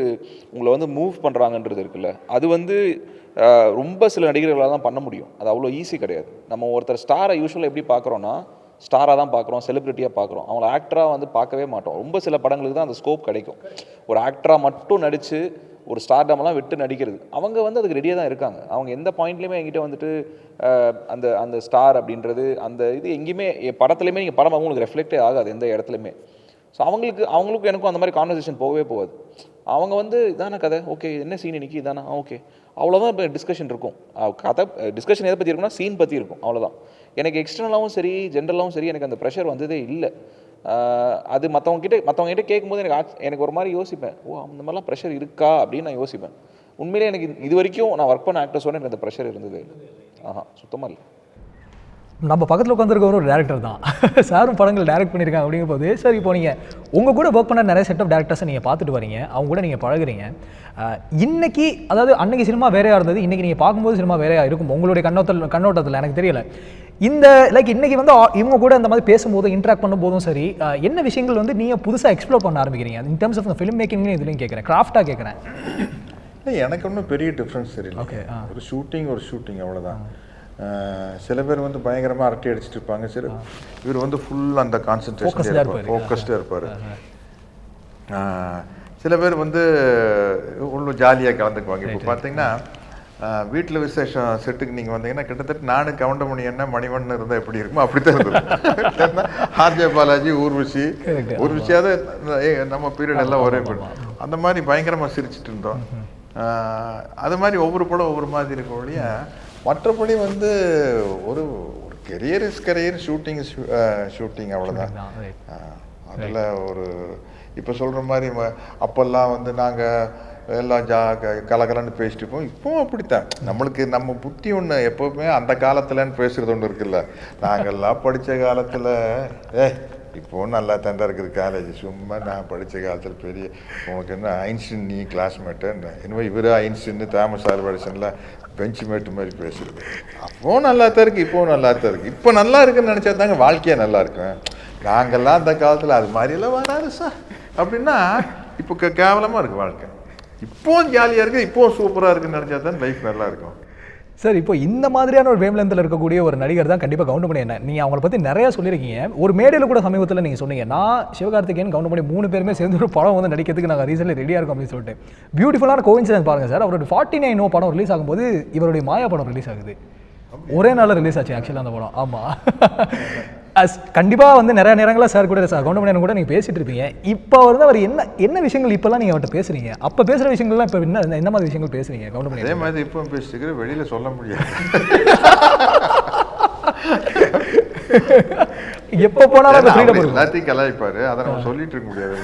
உங்களை வந்து மூவ் பண்ணுறாங்கன்றது இருக்குல்ல அது வந்து ரொம்ப சில நடிகர்களால் தான் பண்ண முடியும். அது அவ்வளோ ஈஸி கிடையாது. நம்ம ஒருத்தர் ஸ்டாரை யூஸ்வலாக எப்படி பார்க்குறோன்னா ஸ்டாராக தான் பார்க்குறோம் செலிப்ரிட்டியாக பார்க்குறோம். அவங்கள ஆக்டராக வந்து பார்க்கவே மாட்டோம். ரொம்ப சில படங்களுக்கு தான் அந்த ஸ்கோப் கிடைக்கும். ஒரு ஆக்டராக மட்டும் நடித்து ஒரு ஸ்டார்டமெல்லாம் விட்டு நடிக்கிறது. அவங்க வந்து அதுக்கு ரெடியாக தான் இருக்காங்க. அவங்க எந்த பாயிண்ட்லையுமே என்கிட்ட வந்துட்டு அந்த அந்த ஸ்டார் அப்படின்றது அந்த இது எங்கேயுமே என் படத்துலையுமே நீங்கள் படம் அவங்களுக்கு ரெஃப்ளெக்டே ஆகாது எந்த இடத்துலையுமே. ஸோ அவங்களுக்கு அவங்களுக்கும் எனக்கும் அந்த மாதிரி கான்வர்சேஷன் போகவே போகாது. அவங்க வந்து இதான கதை? ஓகே என்ன சீன் இன்னைக்கு? இதானா? ஓகே. அவ்வளோதான் இப்போ டிஸ்கஷன் இருக்கும். கதை டிஸ்கஷன் எதை பற்றி இருக்கும்னா சீன் பற்றி இருக்கும். அவ்வளோதான் எனக்கு எக்ஸ்டர்னலாகவும் சரி ஜென்ரலாகவும் சரி எனக்கு அந்த ப்ரெஷர் வந்ததே இல்லை. அது மற்றவங்க கிட்ட மற்றவங்க கிட்ட கேட்கும்போது எனக்கு எனக்கு ஒரு மாதிரி யோசிப்பேன். ஓ அந்த மாதிரிலாம் ப்ரெஷர் இருக்கா? அப்படின்னு நான் யோசிப்பேன். உண்மையிலே எனக்கு இது- வரைக்கும் நான் ஒர்க் பண்ண ஆக்டர்ஸோட எனக்கு அந்த ப்ரெஷர் இருந்தது. ஆஹா சுத்தமாக இல்லை. நம்ம பக்கத்தில் உட்காந்துருக்க ஒரு டேரக்டர் தான். சாரும் படங்கள் டேரக்ட் பண்ணியிருக்காங்க அப்படிங்கும் போது சார் இப்போ நீங்கள் உங்கள் கூட ஒர்க் பண்ண நிறைய செட் ஆஃப் டேரக்டர்ஸை நீங்கள் பார்த்துட்டு வரீங்க. அவங்க கூட நீங்கள் பழகுறீங்க. இன்றைக்கி இன்னைக்கு அதாவது அன்னைக்கு சினிமா வேறையாக இருந்தது. இன்னைக்கு நீங்கள் பார்க்கும்போது சினிமா வேறையாக இருக்கும். உங்களுடைய கண்ணோட்டத்தில் கண்ணோட்டத்தில் எனக்கு தெரியல. இந்த லைக் இன்னைக்கு வந்து இவங்க கூட இந்த மாதிரி பேசும்போது இன்ட்ராக்ட் பண்ணும்போதும் சரி என்ன விஷயங்கள் வந்து நீங்கள் புதுசாக எக்ஸ்ப்ளோர் பண்ண ஆரம்பிக்கிறீங்க? இன் டர்ம்ஸ் ஆஃப் ஃபிலிம் மேக்கிங்னு இதுலையும் கேட்குறேன் கிராஃப்டாக கேட்குறேன் எனக்கு ஒன்றும் பெரிய டிஃப்ரென்ஸ் தெரியல. ஆ. ஒரு ஷூட்டிங் ஒரு ஷூட்டிங் அவ்வளோதான் சில பேர் வந்து பயங்கரமாக அரட்டை அடிச்சிட்டு இருப்பாங்க. சில இவர் வந்து ஃபுல் அந்த கான்சென்ட்ரேஷன் இருப்பாரு. ஃபோக்கஸ்டாக இருப்பார். சில பேர் வந்து உள்ள ஜாலியாக கலந்துக்குவாங்க. இப்போ பார்த்தீங்கன்னா வீட்டில் விசேஷம் செட்டுக்கு நீங்கள் வந்தீங்கன்னா கிட்டத்தட்ட நானும் கவுண்டமணி என்ன மணிவண்ணன் இருந்தால் எப்படி இருக்குமோ அப்படி தான் இருந்தது ஆர்ஜே பாலாஜி ஊர்வசி. ஊர்வசியாவது நம்ம பீரியட் எல்லாம் ஒரே படம் அந்த மாதிரி பயங்கரமாக சிரிச்சிட்டு இருந்தோம். அது மாதிரி ஒவ்வொரு படம் ஒவ்வொரு மாதிரி இருக்கும் ஒழிய மற்றபடி வந்து ஒரு ஒரு career is career shooting shooting அவ்வளோதான். அதில் ஒரு இப்போ சொல்கிற மாதிரி அப்போல்லாம் வந்து நாங்கள் எல்லாம் ஜா க- கலகலன்னு பேசிட்டு இருப்போம். இப்போவும் அப்படித்தான். நம்மளுக்கு நம்ம புத்தி ஒன்று எப்போவுமே அந்த காலத்துலன்னு பேசுறது ஒன்று இருக்குல்ல. நாங்கள்லாம் படித்த காலத்தில் ஏ இப்போவும் நல்லா தான் இருக்குது காலேஜ் சும்மா நான் படித்த காலத்தில் பெரிய உனக்கு என்ன ஐன்ஸ்டின் நீ கிளாஸ்மேட்டு என்னவோ இவர் ஐன்ஸ்டின்னு தாமஸ் ஆல்வா எடிசன்ல பெஞ்ச் மேட்டு மாதிரி பேசுறது. அப்போவும் நல்லா தான் இருக்குது இப்போவும் நல்லா தான் இருக்குது இப்போ நல்லா இருக்குன்னு நினச்சா தாங்க வாழ்க்கையே நல்லா இருக்கும். நாங்கள்லாம் அந்த காலத்தில் அது மாதிரியெல்லாம் வராது சார். அப்படின்னா இப்போ க கேவலமாக இருக்குது வாழ்க்கை. இப்போவும் ஜாலியாக இருக்குது இப்போவும் சூப்பராக இருக்குன்னு நினச்சா தான் லைஃப் நல்லா இருக்கும். சார் இப்போ இந்த மாதிரியான ஒரு வேம்லந்தில் இருக்கக்கூடிய ஒரு நடிகர் தான் கண்டிப்பாக கவுண்ட் என்ன நீங்கள் அவங்கள பற்றி நிறையா சொல்லியிருக்கீங்க. ஒரு மேடையில் கூட சமீபத்தில் நீங்கள் சொன்னீங்க நான் சிவகார்த்திகேயன் கவுண்ட் பண்ணி மூணு பேருமே சேர்ந்து ஒரு படம் வந்து நடிக்கிறதுக்கு நாங்கள் ரீசெண்டாக ரெடியாக இருக்கோம் அப்படின்னு சொல்லிட்டு. பியூட்டிஃபுல்லான கோயின்சிடன்ஸ் பாருங்கள் சார் அவருடைய ஃபார்ட்டி நைன் நோ படம் ரிலீஸ் ஆகும்போது இவருடைய மாயா படம் ரிலீஸ் ஆகுது. ஒரே நாளில் ரிலீஸ் ஆச்சு ஆக்சுவலாக அந்த படம். ஆமாம் அஸ் கண்டிப்பாக வந்து நிறைய நேரங்களில் சார் கூட சார் கவுண்ட் கூட நீங்கள் பேசிட்டு இருப்பீங்க. இப்போ வந்து அவர் என்ன என்ன விஷயங்கள் இப்போல்லாம் நீங்கள் அவர்கிட்ட பேசுறீங்க? அப்போ பேசுகிற விஷயங்கள்லாம் இப்போ என்ன என்ன மாதிரி விஷயங்கள் பேசுறீங்க கவுண்ட் பண்ணி அதே மாதிரி இப்போ பேசிட்டு வெளியில் சொல்ல முடியாது. எப்போ போனாலும் எல்லாத்தையும் கலாய்ப்பாரு. அதை நம்ம சொல்லிட்டு இருக்க முடியாது.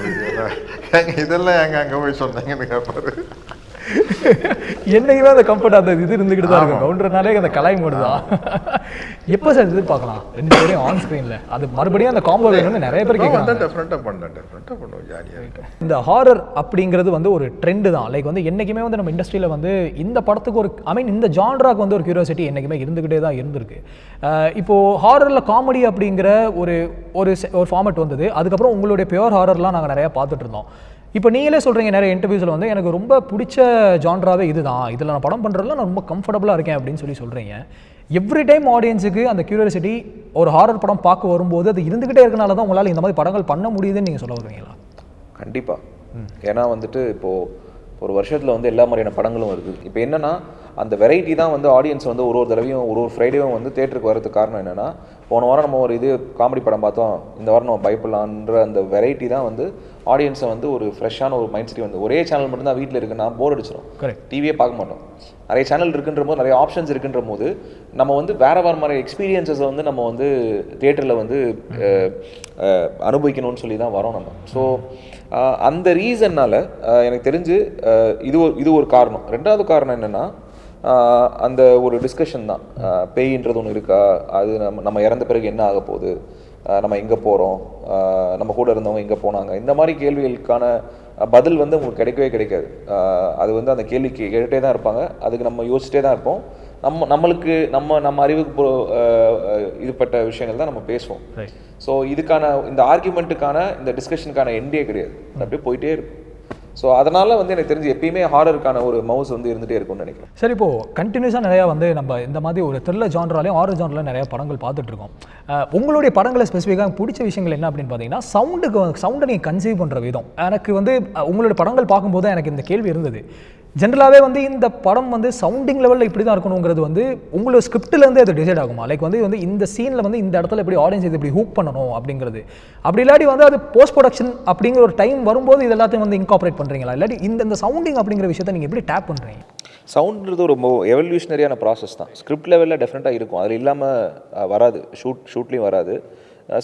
இதெல்லாம் எங்க அங்க போய் சொன்னாங்கன்னு கேட்பாரு என்னைக்குமே அந்த கம்ஃபர்ட் அந்த இது இருந்துக்கிட்டு தான் இருக்கும். கவுண்டர்னாலே அந்த கலாய் மோடு தான். எப்போ சார் எதிர்பார்க்கலாம்? ரெண்டு பேரையும் ஆன் ஸ்க்ரீனில் அது மறுபடியும் அந்த காம்போ வேணும்னு நிறைய பேர் கேட்குறாங்க பண்ணுவோம் ஜாலியாக இந்த ஹாரர் அப்படிங்கிறது வந்து ஒரு ட்ரெண்டு தான். லைக் வந்து என்றைக்குமே வந்து நம்ம இண்டஸ்ட்ரியில் வந்து இந்த படத்துக்கு ஒரு ஐ மீன் இந்த ஜான்ராக்கு வந்து ஒரு கியூரியாசிட்டி என்றைக்குமே இருந்துக்கிட்டே தான் இருந்திருக்கு. அஹ் இப்போ ஹாரரில் காமெடி அப்படிங்கிற ஒரு ஒரு ஃபார்மட் வந்தது. அதுக்கப்புறம் உங்களுடைய பியூர் ஹாரர்லாம் நாங்கள் நிறையா பார்த்துட்டு இருந்தோம். இப்போ நீங்களே சொல்கிறீங்க நிறைய இன்டர்வியூஸில் வந்து எனக்கு ரொம்ப பிடிச்ச ஜான்ராவே இதுதான். இதில் நான் படம் பண்ணுறதுல நான் ரொம்ப கம்ஃபர்டபுளாக இருக்கேன் அப்படின்னு சொல்லி சொல்கிறீங்க எவ்ரி டைம் ஆடியன்ஸுக்கு அந்த கியூரியாசிட்டி ஒரு ஹாரர் படம் பார்க்க வரும்போது அது இருந்துக்கிட்டே இருக்கனால தான் உங்களால் இந்த மாதிரி படங்கள் பண்ண முடியுதுன்னு நீங்கள் சொல்ல வருவீங்களா? கண்டிப்பாக ஏன்னா வந்துட்டு இப்போது ஒரு வருஷத்தில் வந்து எல்லா மாதிரியான படங்களும் வருது. இப்போ என்னன்னா அந்த வெரைட்டி தான் வந்து ஆடியன்ஸ் வந்து ஒரு ஒரு தடவையும் ஒரு ஒரு ஃப்ரைடேவும் வந்து தேட்டருக்கு வரதுக்கு காரணம் என்னன்னா போன வாரம் நம்ம ஒரு இது காமெடி படம் பார்த்தோம். இந்த வாரம் நம்ம பயப்படலான்ற அந்த வெரைட்டி தான் வந்து ஆடியன்ஸை வந்து ஒரு ஃப்ரெஷ்ஷான ஒரு மைண்ட் செட் வந்து ஒரே சேனல் மட்டும்தான் வீட்டில் இருக்குன்னா போர் அடிச்சிடும். டிவியே பார்க்க மாட்டோம். நிறைய சேனல் இருக்குன்ற போது நிறைய ஆப்ஷன்ஸ் இருக்குன்ற போது நம்ம வந்து வேற வேற மாதிரி எக்ஸ்பீரியன்சஸை வந்து நம்ம வந்து தேட்டரில் வந்து அனுபவிக்கணும்னு சொல்லி தான் வரோம் நம்ம. ஸோ அந்த ரீசன்னால் எனக்கு தெரிஞ்சு இது ஒரு இது ஒரு காரணம். ரெண்டாவது காரணம் என்னென்னா அந்த ஒரு டிஸ்கஷன் தான். பேயின்றது ஒன்று இருக்கா? அது நம்ம நம்ம இறந்த பிறகு என்ன ஆக போகுது? நம்ம எங்கே போகிறோம் நம்ம கூட இருந்தவங்க எங்கே போனாங்க? இந்த மாதிரி கேள்விகளுக்கான பதில் வந்து உங்களுக்கு கிடைக்கவே கிடைக்காது. அது வந்து அந்த கேள்விக்கு கேட்டுகிட்டே தான் இருப்பாங்க. அதுக்கு நம்ம யோசிச்சிட்டே தான் இருப்போம். நம்ம நம்மளுக்கு நம்ம நம்ம அறிவுக்கு இதுப்பட்ட விஷயங்கள் தான் நம்ம பேசுவோம். ஸோ இதுக்கான இந்த ஆர்குமெண்ட்டுக்கான இந்த டிஸ்கஷனுக்கான எண்டே கிடையாது. அப்படியே போயிட்டே இருக்கும். ஸோ அதனால் வந்து எனக்கு தெரிஞ்சு எப்பயுமே ஹாரருக்கான ஒரு மவுஸ் வந்து இருந்துகிட்டே இருக்கும்னு நினைக்கிறேன். சரி இப்போது கண்டினியூஸாக நிறையா வந்து நம்ம இந்த மாதிரி ஒரு த்ரில்லர் ஜான்ராலையும் ஹாரர் ஜான்ரில் நிறையா படங்கள் பார்த்துட்ருக்கோம். உங்களுடைய படங்களை ஸ்பெசிஃபிக்காக பிடிச்ச விஷயங்கள் என்ன அப்படின்னு பார்த்தீங்கன்னா சவுண்டுக்கு சவுண்டை நீங்கள் கன்சீவ் பண்ணுற விதம். எனக்கு வந்து உங்களுடைய படங்கள் பார்க்கும்போது எனக்கு இந்த கேள்வி இருந்தது. ஜென்ரலாகவே வந்து இந்த படம் வந்து சவுண்டிங் லெவலில் இப்படி தான் இருக்கணுங்கிறது வந்து உங்களோட ஸ்கிரிப்ட்லேருந்து அது டிசைட் ஆகுமா? லைக் வந்து வந்து இந்த சீனில் வந்து இந்த இடத்துல இப்படி ஆடியன்ஸ் இது இப்படி ஹூக் பண்ணணும் அப்படிங்கிறது. அப்படி இல்லாட்டி வந்து அது போஸ்ட் ப்ரொடக்ஷன் அப்படிங்கிற ஒரு டைம் வரும்போது இது எல்லாத்தையும் வந்து இன்காப்ரேட் பண்ணுறீங்களா இல்லாட்டி இந்த இந்த சவுண்டிங் அப்படிங்கிற விஷயத்தை நீங்கள் எப்படி டேப் பண்ணுறீங்க சவுண்ட்ன்றது ரொம்ப எவல்யூஷனரியான ப்ராசஸ் தான். ஸ்கிரிப்ட் லெவலில் டெஃபினட்டாக இருக்கும். அதில் இல்லாமல் வராது. ஷூட் ஷூட்லேயும் வராது.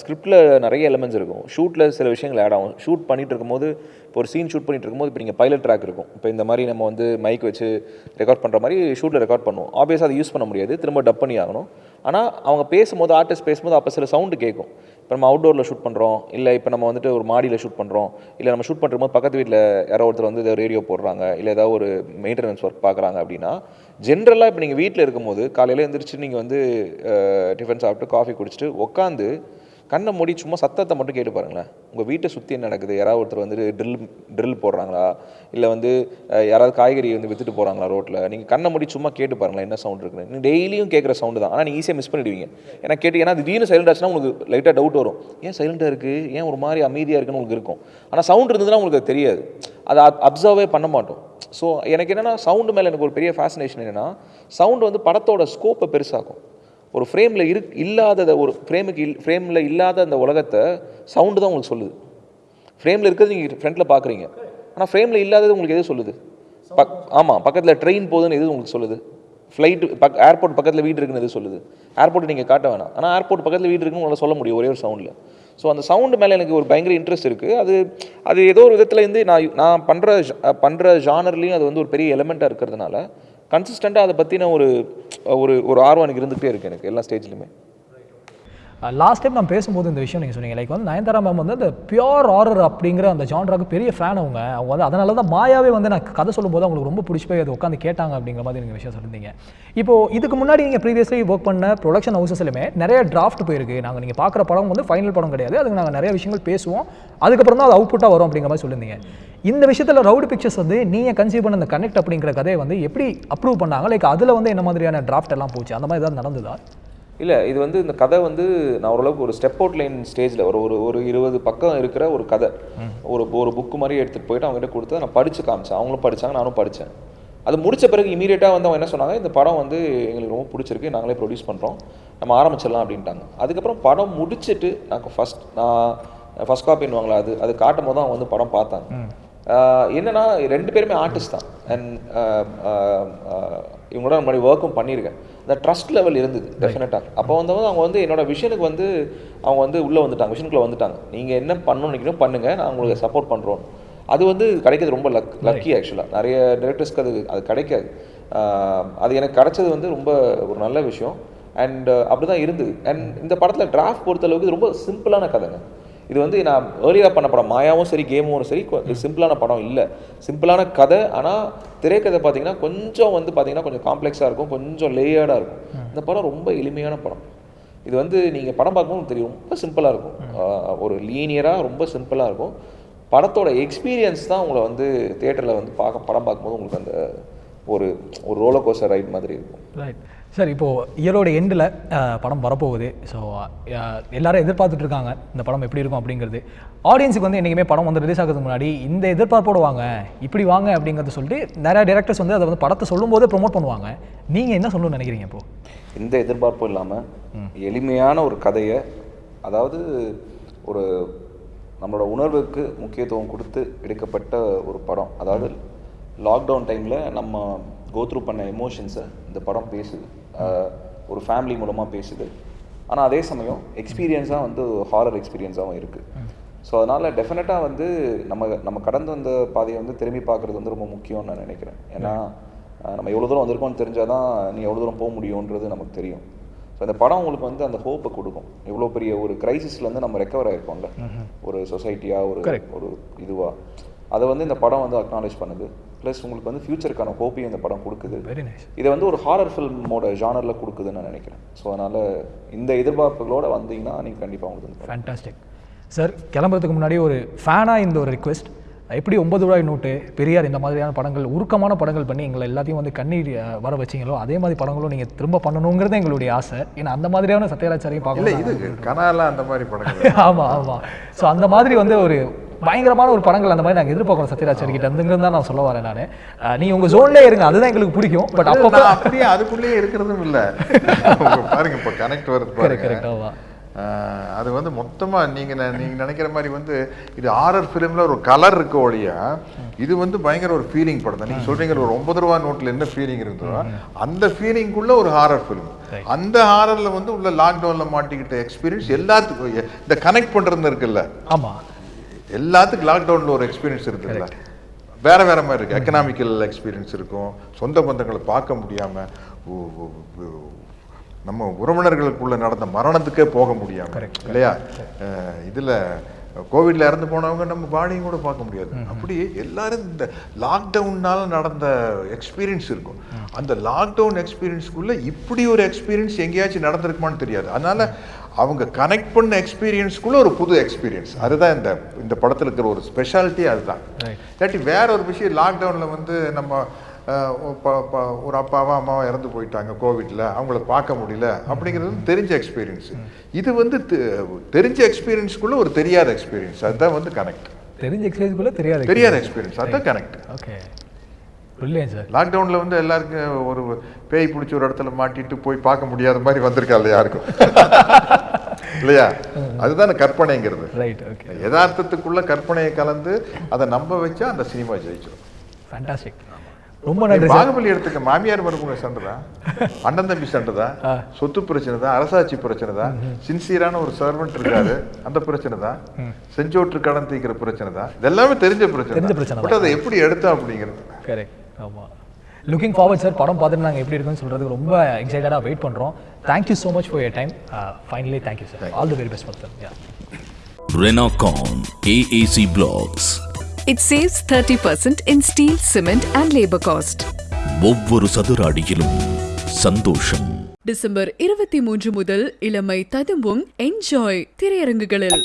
ஸ்கிரிப்டில் நிறைய எலமெண்ட்ஸ் இருக்கும். ஷூட்டில் சில விஷயங்கள் ஆட் ஆகும். ஷூட் பண்ணிட்டு இருக்கும்போது இப்போ ஒரு சீன் ஷூட் பண்ணிட்டு இருக்கும்போது இப்போ நீங்கள் பைலட் ட்ராக் இருக்கும். இப்போ இந்த மாதிரி நம்ம வந்து மைக் வச்சு ரெக்கார்ட் பண்ணுற மாதிரி ஷூட்டில் ரெக்கார்ட் பண்ணுவோம். ஆப்வியஸாக அதை யூஸ் பண்ண முடியாது. திரும்ப டப் பண்ணி ஆகணும். ஆனால் அவங்க பேசும்போது ஆர்டிஸ்ட் பேசும்போது அப்போ சில சவுண்டு கேட்கும். இப்போ நம்ம அவுட்டோரில் ஷூட் பண்ணுறோம் இல்லை இப்போ நம்ம வந்துட்டு ஒரு மாடியில் ஷூட் பண்ணுறோம் இல்லை நம்ம ஷூட் பண்ணும்போது பக்கத்து வீட்டில் யாரோ ஒருத்தர் வந்து ஏதாவது ரேடியோ போடுறாங்க. இல்லை ஏதாவது ஒரு மெயின்டெனன்ஸ் ஒர்க் பார்க்குறாங்க அப்படின்னா ஜென்ரலாக இப்போ நீங்கள் வீட்டில் இருக்கும்போது காலையில் எழுந்திரிச்சு நீங்கள் வந்து டிஃபன் சாப்பிட்டு காஃபி குடிச்சிட்டு உட்காந்து கண்ணை மூடி சும்மா சத்தத்தை மட்டும் கேட்டு பாருங்களேன். உங்கள் வீட்டை சுற்றி என்ன நடக்குது? யாராவது ஒருத்தர் வந்து ட்ரில் ட்ரில் போடுறாங்களா? இல்லை வந்து யாராவது காய்கறி வந்து வித்துட்டு போகிறாங்களா ரோட்டில் நீங்கள் கண்ணை மூடி சும்மா கேட்டு பாருங்களேன் என்ன சவுண்ட் இருக்குன்னு. நீங்கள் டெய்லியும் கேட்குற சவுண்டு தான். ஆனால் நீங்கள் ஈஸியாக மிஸ் பண்ணிடுவீங்க. ஏன்னா கேட்டு ஏன்னா திடீர்னு சைலண்ட் ஆச்சுன்னா உங்களுக்கு லைட்டாக டவுட் வரும். ஏன் சைலண்டாக இருக்குது ஏன் ஒரு மாதிரி அமைதியாக இருக்குன்னு உங்களுக்கு இருக்கும். ஆனால் சவுண்ட் இருந்ததுன்னா உங்களுக்கு அது தெரியாது. அதை அப்சர்வே பண்ண மாட்டோம். ஸோ எனக்கு என்னென்னா சவுண்டு மேலே எனக்கு ஒரு பெரிய ஃபேசினேஷன் என்னென்னா சவுண்டு வந்து படத்தோட ஸ்கோப்பை பெருசாகும் ஒரு ஃப்ரேமில் இரு இல்லாததை ஒரு ஃப்ரேமுக்கு இல் ஃப்ரேமில் இல்லாத அந்த உலகத்தை சவுண்டு தான் உங்களுக்கு சொல்லுது. ஃப்ரேமில் இருக்கிறது நீங்கள் ஃப்ரண்ட்டில் பார்க்குறீங்க ஆனால் ஃப்ரேமில் இல்லாதது உங்களுக்கு எது சொல்லுது? பக் ஆமாம் பக்கத்தில் ட்ரெயின் போகுதுன்னு எது உங்களுக்கு சொல்லுது? ஃப்ளைட்டு பக் ஏர்போர்ட் பக்கத்தில் வீடு இருக்குன்னு எது சொல்லுது? ஏர்போர்ட் நீங்கள் காட்ட வேணாம். ஆனால் ஏர்போர்ட் பக்கத்தில் வீடு இருக்குன்னு உங்களால் சொல்ல முடியும் ஒரே ஒரு சவுண்டில் ஸோ அந்த சவுண்டு மேலே எனக்கு ஒரு பயங்கர இன்ட்ரெஸ்ட் இருக்குது அது அது ஏதோ ஒரு விதத்தில் இருந்து நான் நான் பண்ணுற பண்ணுற ஜானர்லேயும் அது வந்து ஒரு பெரிய எலமெண்ட்டாக இருக்கிறதுனால கன்சிஸ்டண்ட்டாக அதை பற்றின ஒரு ஒரு ஒரு ஆர்வம் எனக்கு இருந்துகிட்டே இருக்குது எனக்கு எல்லா ஸ்டேஜ்லையுமே லாஸ்ட் டைம் நான் பேசும்போது இந்த விஷயம் நீங்கள் சொன்னீங்க. லைக் வந்து நயன்தாரா மேம் வந்து அந்த பியோர் ஆரர் அப்படிங்கிற அந்த ஜான்ராக்கு பெரிய ஃபேன் அவங்க. அவங்க வந்து அதனால தான் மாயாவே வந்து நான் கதை சொல்லும்போது அவங்களுக்கு ரொம்ப பிடிச்சி போய் அதை உட்காந்து கேட்டாங்க அப்படிங்கிற மாதிரி நீங்கள் விஷயம் சொல்லியிருந்தீங்க இப்போ இதுக்கு முன்னாடி நீங்கள் ப்ரீவியஸ்லி ஒர்க் பண்ண ப்ரொடக்ஷன் ஹவுசஸ்லையுமே நிறைய டிராஃப்ட் போயிருக்கு. நாங்கள் நீங்கள் பார்க்குற படம் வந்து ஃபைனல் படம் கிடையாது. அதுக்கு நாங்கள் நிறைய விஷயங்கள் பேசுவோம். அதுக்கப்புறம் தான் அது அவுட்புட்டாக வரும் அப்படிங்கிற மாதிரி சொல்லியிருந்தீங்க இந்த விஷயத்தில் ரவுடி பிக்சர்ஸ் வந்து நீங்கள் கன்சீவ் பண்ண அந்த கனெக்ட் அப்படிங்கிற கதையை வந்து எப்படி அப்ரூவ் பண்ணாங்க? லைக் அதில் வந்து என்ன மாதிரியான டிராஃப்ட் எல்லாம் போச்சு? அந்த மாதிரி ஏதாவது நடந்ததா? இல்லை இது வந்து இந்த கதை வந்து நான் ஓரளவுக்கு ஒரு ஸ்டெப் அவுட் லைன் ஸ்டேஜில் ஒரு ஒரு ஒரு இருபது பக்கம் இருக்கிற ஒரு கதை. ஒரு ஒரு புக்கு மாதிரி எடுத்துகிட்டு போயிட்டு அவங்ககிட்ட கொடுத்து நான் படித்து காமிச்சேன். அவங்களும் படித்தாங்க நானும் படித்தேன் அது முடிச்ச பிறகு இமீடியட்டாக வந்து அவங்க என்ன சொன்னாங்க இந்த படம் வந்து எங்களுக்கு ரொம்ப பிடிச்சிருக்கு நாங்களே ப்ரொடியூஸ் பண்ணுறோம் நம்ம ஆரம்பிச்சிடலாம் அப்படின்ட்டாங்க. அதுக்கப்புறம் படம் முடிச்சிட்டு நான் ஃபஸ்ட் நான் ஃபஸ்ட் காப்பின்னுவாங்களா அது அது காட்டும் போது அவங்க வந்து படம் பார்த்தாங்க. என்னன்னா ரெண்டு பேருமே ஆர்டிஸ்ட் தான். அண்ட் இவங்களோட முன்னாடி ஒர்க்கும் பண்ணியிருக்கேன். அந்த ட்ரஸ்ட் லெவல் இருந்தது டெஃபினட்டாக அப்போ வந்து அவங்க வந்து என்னோட விஷனுக்கு வந்து அவங்க வந்து உள்ளே வந்துட்டாங்க விஷனுக்குள்ளே வந்துட்டாங்க. நீங்கள் என்ன பண்ணணும்னு நினைக்கணும் பண்ணுங்கள் நான் உங்களுக்கு சப்போர்ட் பண்ணுறோம் அது வந்து கிடைக்கிறது ரொம்ப லக் லக்கி ஆக்சுவலாக நிறைய டேரக்டர்ஸ்க்கு அது அது கிடைக்காது. அது எனக்கு கிடைச்சது வந்து ரொம்ப ஒரு நல்ல விஷயம். அண்ட் அப்படி தான் இருந்தது. அண்ட் இந்த படத்தில் டிராஃப்ட் பொறுத்தளவுக்கு ரொம்ப சிம்பிளான கதைங்க. இது வந்து நான் ஏர்லியாக பண்ண படம் மாயாவும் சரி கேமும் சரி சிம்பிளான படம் இல்லை. சிம்பிளான கதை ஆனால் திரைக்கதை பார்த்தீங்கன்னா கொஞ்சம் வந்து பார்த்தீங்கன்னா கொஞ்சம் காம்ப்ளெக்ஸாக இருக்கும் கொஞ்சம் லேயர்டாக இருக்கும். இந்த படம் ரொம்ப எளிமையான படம். இது வந்து நீங்கள் படம் பார்க்கும்போது தெரியும் ரொம்ப சிம்பிளாக இருக்கும். ஒரு லீனியராக ரொம்ப சிம்பிளாக இருக்கும். படத்தோட எக்ஸ்பீரியன்ஸ் தான் உங்களை வந்து தியேட்டரில் வந்து பார்க்க படம் பார்க்கும்போது உங்களுக்கு அந்த ஒரு ஒரு கோஸ்டர் ரைட் மாதிரி இருக்கும். ரைட் சார் இப்போது இயரோட எண்டில் படம் வரப்போகுது. ஸோ எல்லாரும் எதிர்பார்த்துட்டு இருக்காங்க இந்த படம் எப்படி இருக்கும் அப்படிங்கிறது. ஆடியன்ஸுக்கு வந்து என்றைக்குமே படம் வந்து ரிலீஸ் ஆகிறதுக்கு முன்னாடி இந்த எதிர்பார்ப்போடு வாங்க இப்படி வாங்க அப்படிங்கிறத சொல்லிட்டு நிறைய டேரக்டர்ஸ் வந்து அதை வந்து படத்தை சொல்லும்போதே ப்ரோமோட் பண்ணுவாங்க. நீங்கள் என்ன சொல்லணும்னு நினைக்கிறீங்க இப்போ? எந்த எதிர்பார்ப்பும் இல்லாமல் எளிமையான ஒரு கதையை அதாவது ஒரு நம்மளோட உணர்வுக்கு முக்கியத்துவம் கொடுத்து எடுக்கப்பட்ட ஒரு படம். அதாவது லாக்டவுன் டைமில் நம்ம கோத்ரூ பண்ண எமோஷன்ஸை இந்த படம் பேசுது. ஒரு ஃபேமிலி மூலமாக பேசுது. ஆனால் அதே சமயம் எக்ஸ்பீரியன்ஸாக வந்து ஹாரர் எக்ஸ்பீரியன்ஸாகவும் இருக்குது ஸோ அதனால் டெஃபினட்டாக வந்து நம்ம நம்ம கடந்து வந்த பாதையை வந்து திரும்பி பார்க்குறது வந்து ரொம்ப முக்கியம்னு நான் நினைக்கிறேன். ஏன்னா நம்ம எவ்வளோ தூரம் வந்திருக்கோம்னு தெரிஞ்சால் தான் நீ எவ்வளோ தூரம் போக முடியுன்றது நமக்கு தெரியும். ஸோ இந்த படம் உங்களுக்கு வந்து அந்த ஹோப்பை கொடுக்கும். இவ்வளோ பெரிய ஒரு கிரைசிஸ்லேருந்து நம்ம ரெக்கவர் ஆகிருக்கோம்ல ஒரு சொசைட்டியாக ஒரு ஒரு இதுவாக அதை வந்து இந்த படம் வந்து அக்னாலேஜ் பண்ணுது. ப்ளஸ் உங்களுக்கு வந்து ஃப்யூச்சருக்கான ஹோப்பையும் இந்த படம் கொடுக்குது. வெரி நைஸ் இதை வந்து ஒரு ஹாரர் ஃபில்மோட ஜானரில் கொடுக்குதுன்னு நான் நினைக்கிறேன். ஸோ அதனால் இந்த எதிர்பார்ப்புகளோட வந்தீங்கன்னா நீங்கள் கண்டிப்பாக உங்களுக்கு வந்து ஃபேண்டாஸ்டிக் சார் கிளம்புறதுக்கு முன்னாடி ஒரு ஃபேனாக இந்த ஒரு ரிக்வெஸ்ட் எப்படி ஒன்பது ரூபாய் நோட்டு பெரியார் இந்த மாதிரியான படங்கள் உருக்கமான படங்கள் பண்ணி எங்களை எல்லாத்தையும் வந்து கண்ணீர் வர வச்சிங்களோ அதே மாதிரி படங்களும் நீங்கள் திரும்ப பண்ணணுங்கிறது எங்களுடைய ஆசை. ஏன்னா அந்த மாதிரியான சத்யராஜாரையும் இல்லை பார்க்கணும் இது கனாலாம் அந்த மாதிரி படங்கள். ஆமாம் ஆமாம் ஸோ அந்த மாதிரி வந்து ஒரு பயங்கரமான ஒரு படங்கள் அந்த மாதிரி நாங்கள் எதிர்பார்க்குறோம் சத்யராஜ் கிட்ட. இருந்துங்கிறது தான் நான் சொல்ல வரேன் நான். நீ உங்கள் ஜோன்லேயே இருங்க. அதுதான் எங்களுக்கு பிடிக்கும். பட் அப்போ அப்படியே அதுக்குள்ளேயே இருக்கிறதும் இல்லை. பாருங்க இப்போ கனெக்ட் வருது கரெக்ட் பாருங்க. கரெக்ட் ஆமாம் ஆஹ் அது வந்து மொத்தமா நீங்க நீங்க நினைக்கிற மாதிரி வந்து இது ஆரர் ஃபிலிம்ல ஒரு கலர் இருக்க ஒழிய இது வந்து பயங்கர ஒரு ஃபீலிங் படம் தான் நீங்க சொல்றீங்க ஒரு ஒன்பது ரூபா நோட்ல என்ன ஃபீலிங் இருந்ததோ அந்த ஃபீலிங்குள்ள ஒரு ஹாரர் ஃபிலிம் அந்த ஹாரர்ல வந்து உள்ள லாக்டவுன்ல மாட்டிக்கிட்ட எக்ஸ்பீரியன்ஸ் எல்லாத்துக்கும் இந்த கனெக்ட் பண்றது இருக்குல்ல. ஆமாம் எல்லாத்துக்கும் லாக்டவுன்ல ஒரு எக்ஸ்பீரியன்ஸ் இருக்குல்ல வேற வேற மாதிரி இருக்கு. எக்கனாமிக்கல் எக்ஸ்பீரியன்ஸ் இருக்கும். சொந்த பந்தங்களை பார்க்க முடியாம உ- உ- உ- நம்ம உறவினர்களுக்குள்ள நடந்த மரணத்துக்கே போக முடியாம இல்லையா? இதுல கோவிட்ல இறந்து போனவங்க நம்ம பாடியும் கூட பார்க்க முடியாது. அப்படி எல்லாரும் இந்த லாக்டவுன்னால நடந்த எக்ஸ்பீரியன்ஸ் இருக்கும். அந்த லாக்டவுன் எக்ஸ்பீரியன்ஸ்க்குள்ள இப்படி ஒரு எக்ஸ்பீரியன்ஸ் எங்கேயாச்சும் நடந்திருக்குமான்னு தெரியாது. அதனால அவங்க கனெக்ட் பண்ண எக்ஸ்பீரியன்ஸ்க்குள்ள ஒரு புது எக்ஸ்பீரியன்ஸ் அதுதான் இந்த இந்த படத்தில் இருக்கிற ஒரு ஸ்பெஷாலிட்டி அதுதான். இல்லாட்டி வேற ஒரு விஷயம் லாக்டவுனில் வந்து நம்ம ஒரு அப்பாவா அம்மாவா இறந்து போயிட்டாங்க கோவிட்ல அவங்கள பார்க்க முடியல அப்படிங்கிறது தெரிஞ்ச எக்ஸ்பீரியன்ஸ் இது வந்து தெரிஞ்ச எக்ஸ்பீரியன்ஸ்க்குள்ள ஒரு தெரியாத எக்ஸ்பீரியன்ஸ் அதுதான் வந்து கனெக்ட் தெரிஞ்ச எக்ஸ்பீரியன்ஸ்குள்ள தெரியாது தெரியாத எக்ஸ்பீரியன்ஸ் அதுதான் கனெக்ட் ஓகே பிரில்லியன் சார். லாக்டவுனில் வந்து எல்லாருக்கும் ஒரு பேய் பிடிச்ச ஒரு இடத்துல மாட்டிட்டு போய் பார்க்க முடியாத மாதிரி வந்திருக்கா இல்லையா யாருக்கும்? இல்லையா? அதுதானே கற்பனைங்கிறது. ரைட் ஓகே யதார்த்தத்துக்குள்ள கற்பனையை கலந்து அதை நம்ப வச்சா அந்த சினிமா ஜெயிச்சிடும் ஃபேண்டாஸ்டிக் ரொம்ப நன்றி பாகுபலி எடுத்துக்க மாமியார் மருமக சண்டை அண்ணன் தம்பி சண்டை தான் சொத்து பிரச்சனை தான் அரசாட்சி பிரச்சனை தான் சின்சியரான ஒரு சர்வெண்ட் இருக்காரு. அந்த பிரச்சனை தான் செஞ்சோற்று கடன் தீக்கிற பிரச்சனை தான் இதெல்லாமே தெரிஞ்ச. பிரச்சனை பட் அதை எப்படி எடுத்தோம் அப்படிங்கிறது. கரெக்ட் ஆமாம் லுக்கிங் ஃபார்வர்ட் சார் படம் பார்த்துட்டு நாங்கள் எப்படி இருக்குன்னு சொல்கிறதுக்கு ரொம்ப எக்ஸைட்டடாக வெயிட் பண்ணுறோம் thank you so much for your time finally thank you sir all the very best for you Renacon AAC Blocks. It saves 30% in steel, cement and labor cost. ஒவ்வொரு சதுர அடியிலும் சந்தோஷம். டிசம்பர் இருபத்தி மூன்று முதல் இளமை ததும்பும் என்ஜாய் திரையரங்குகளில்.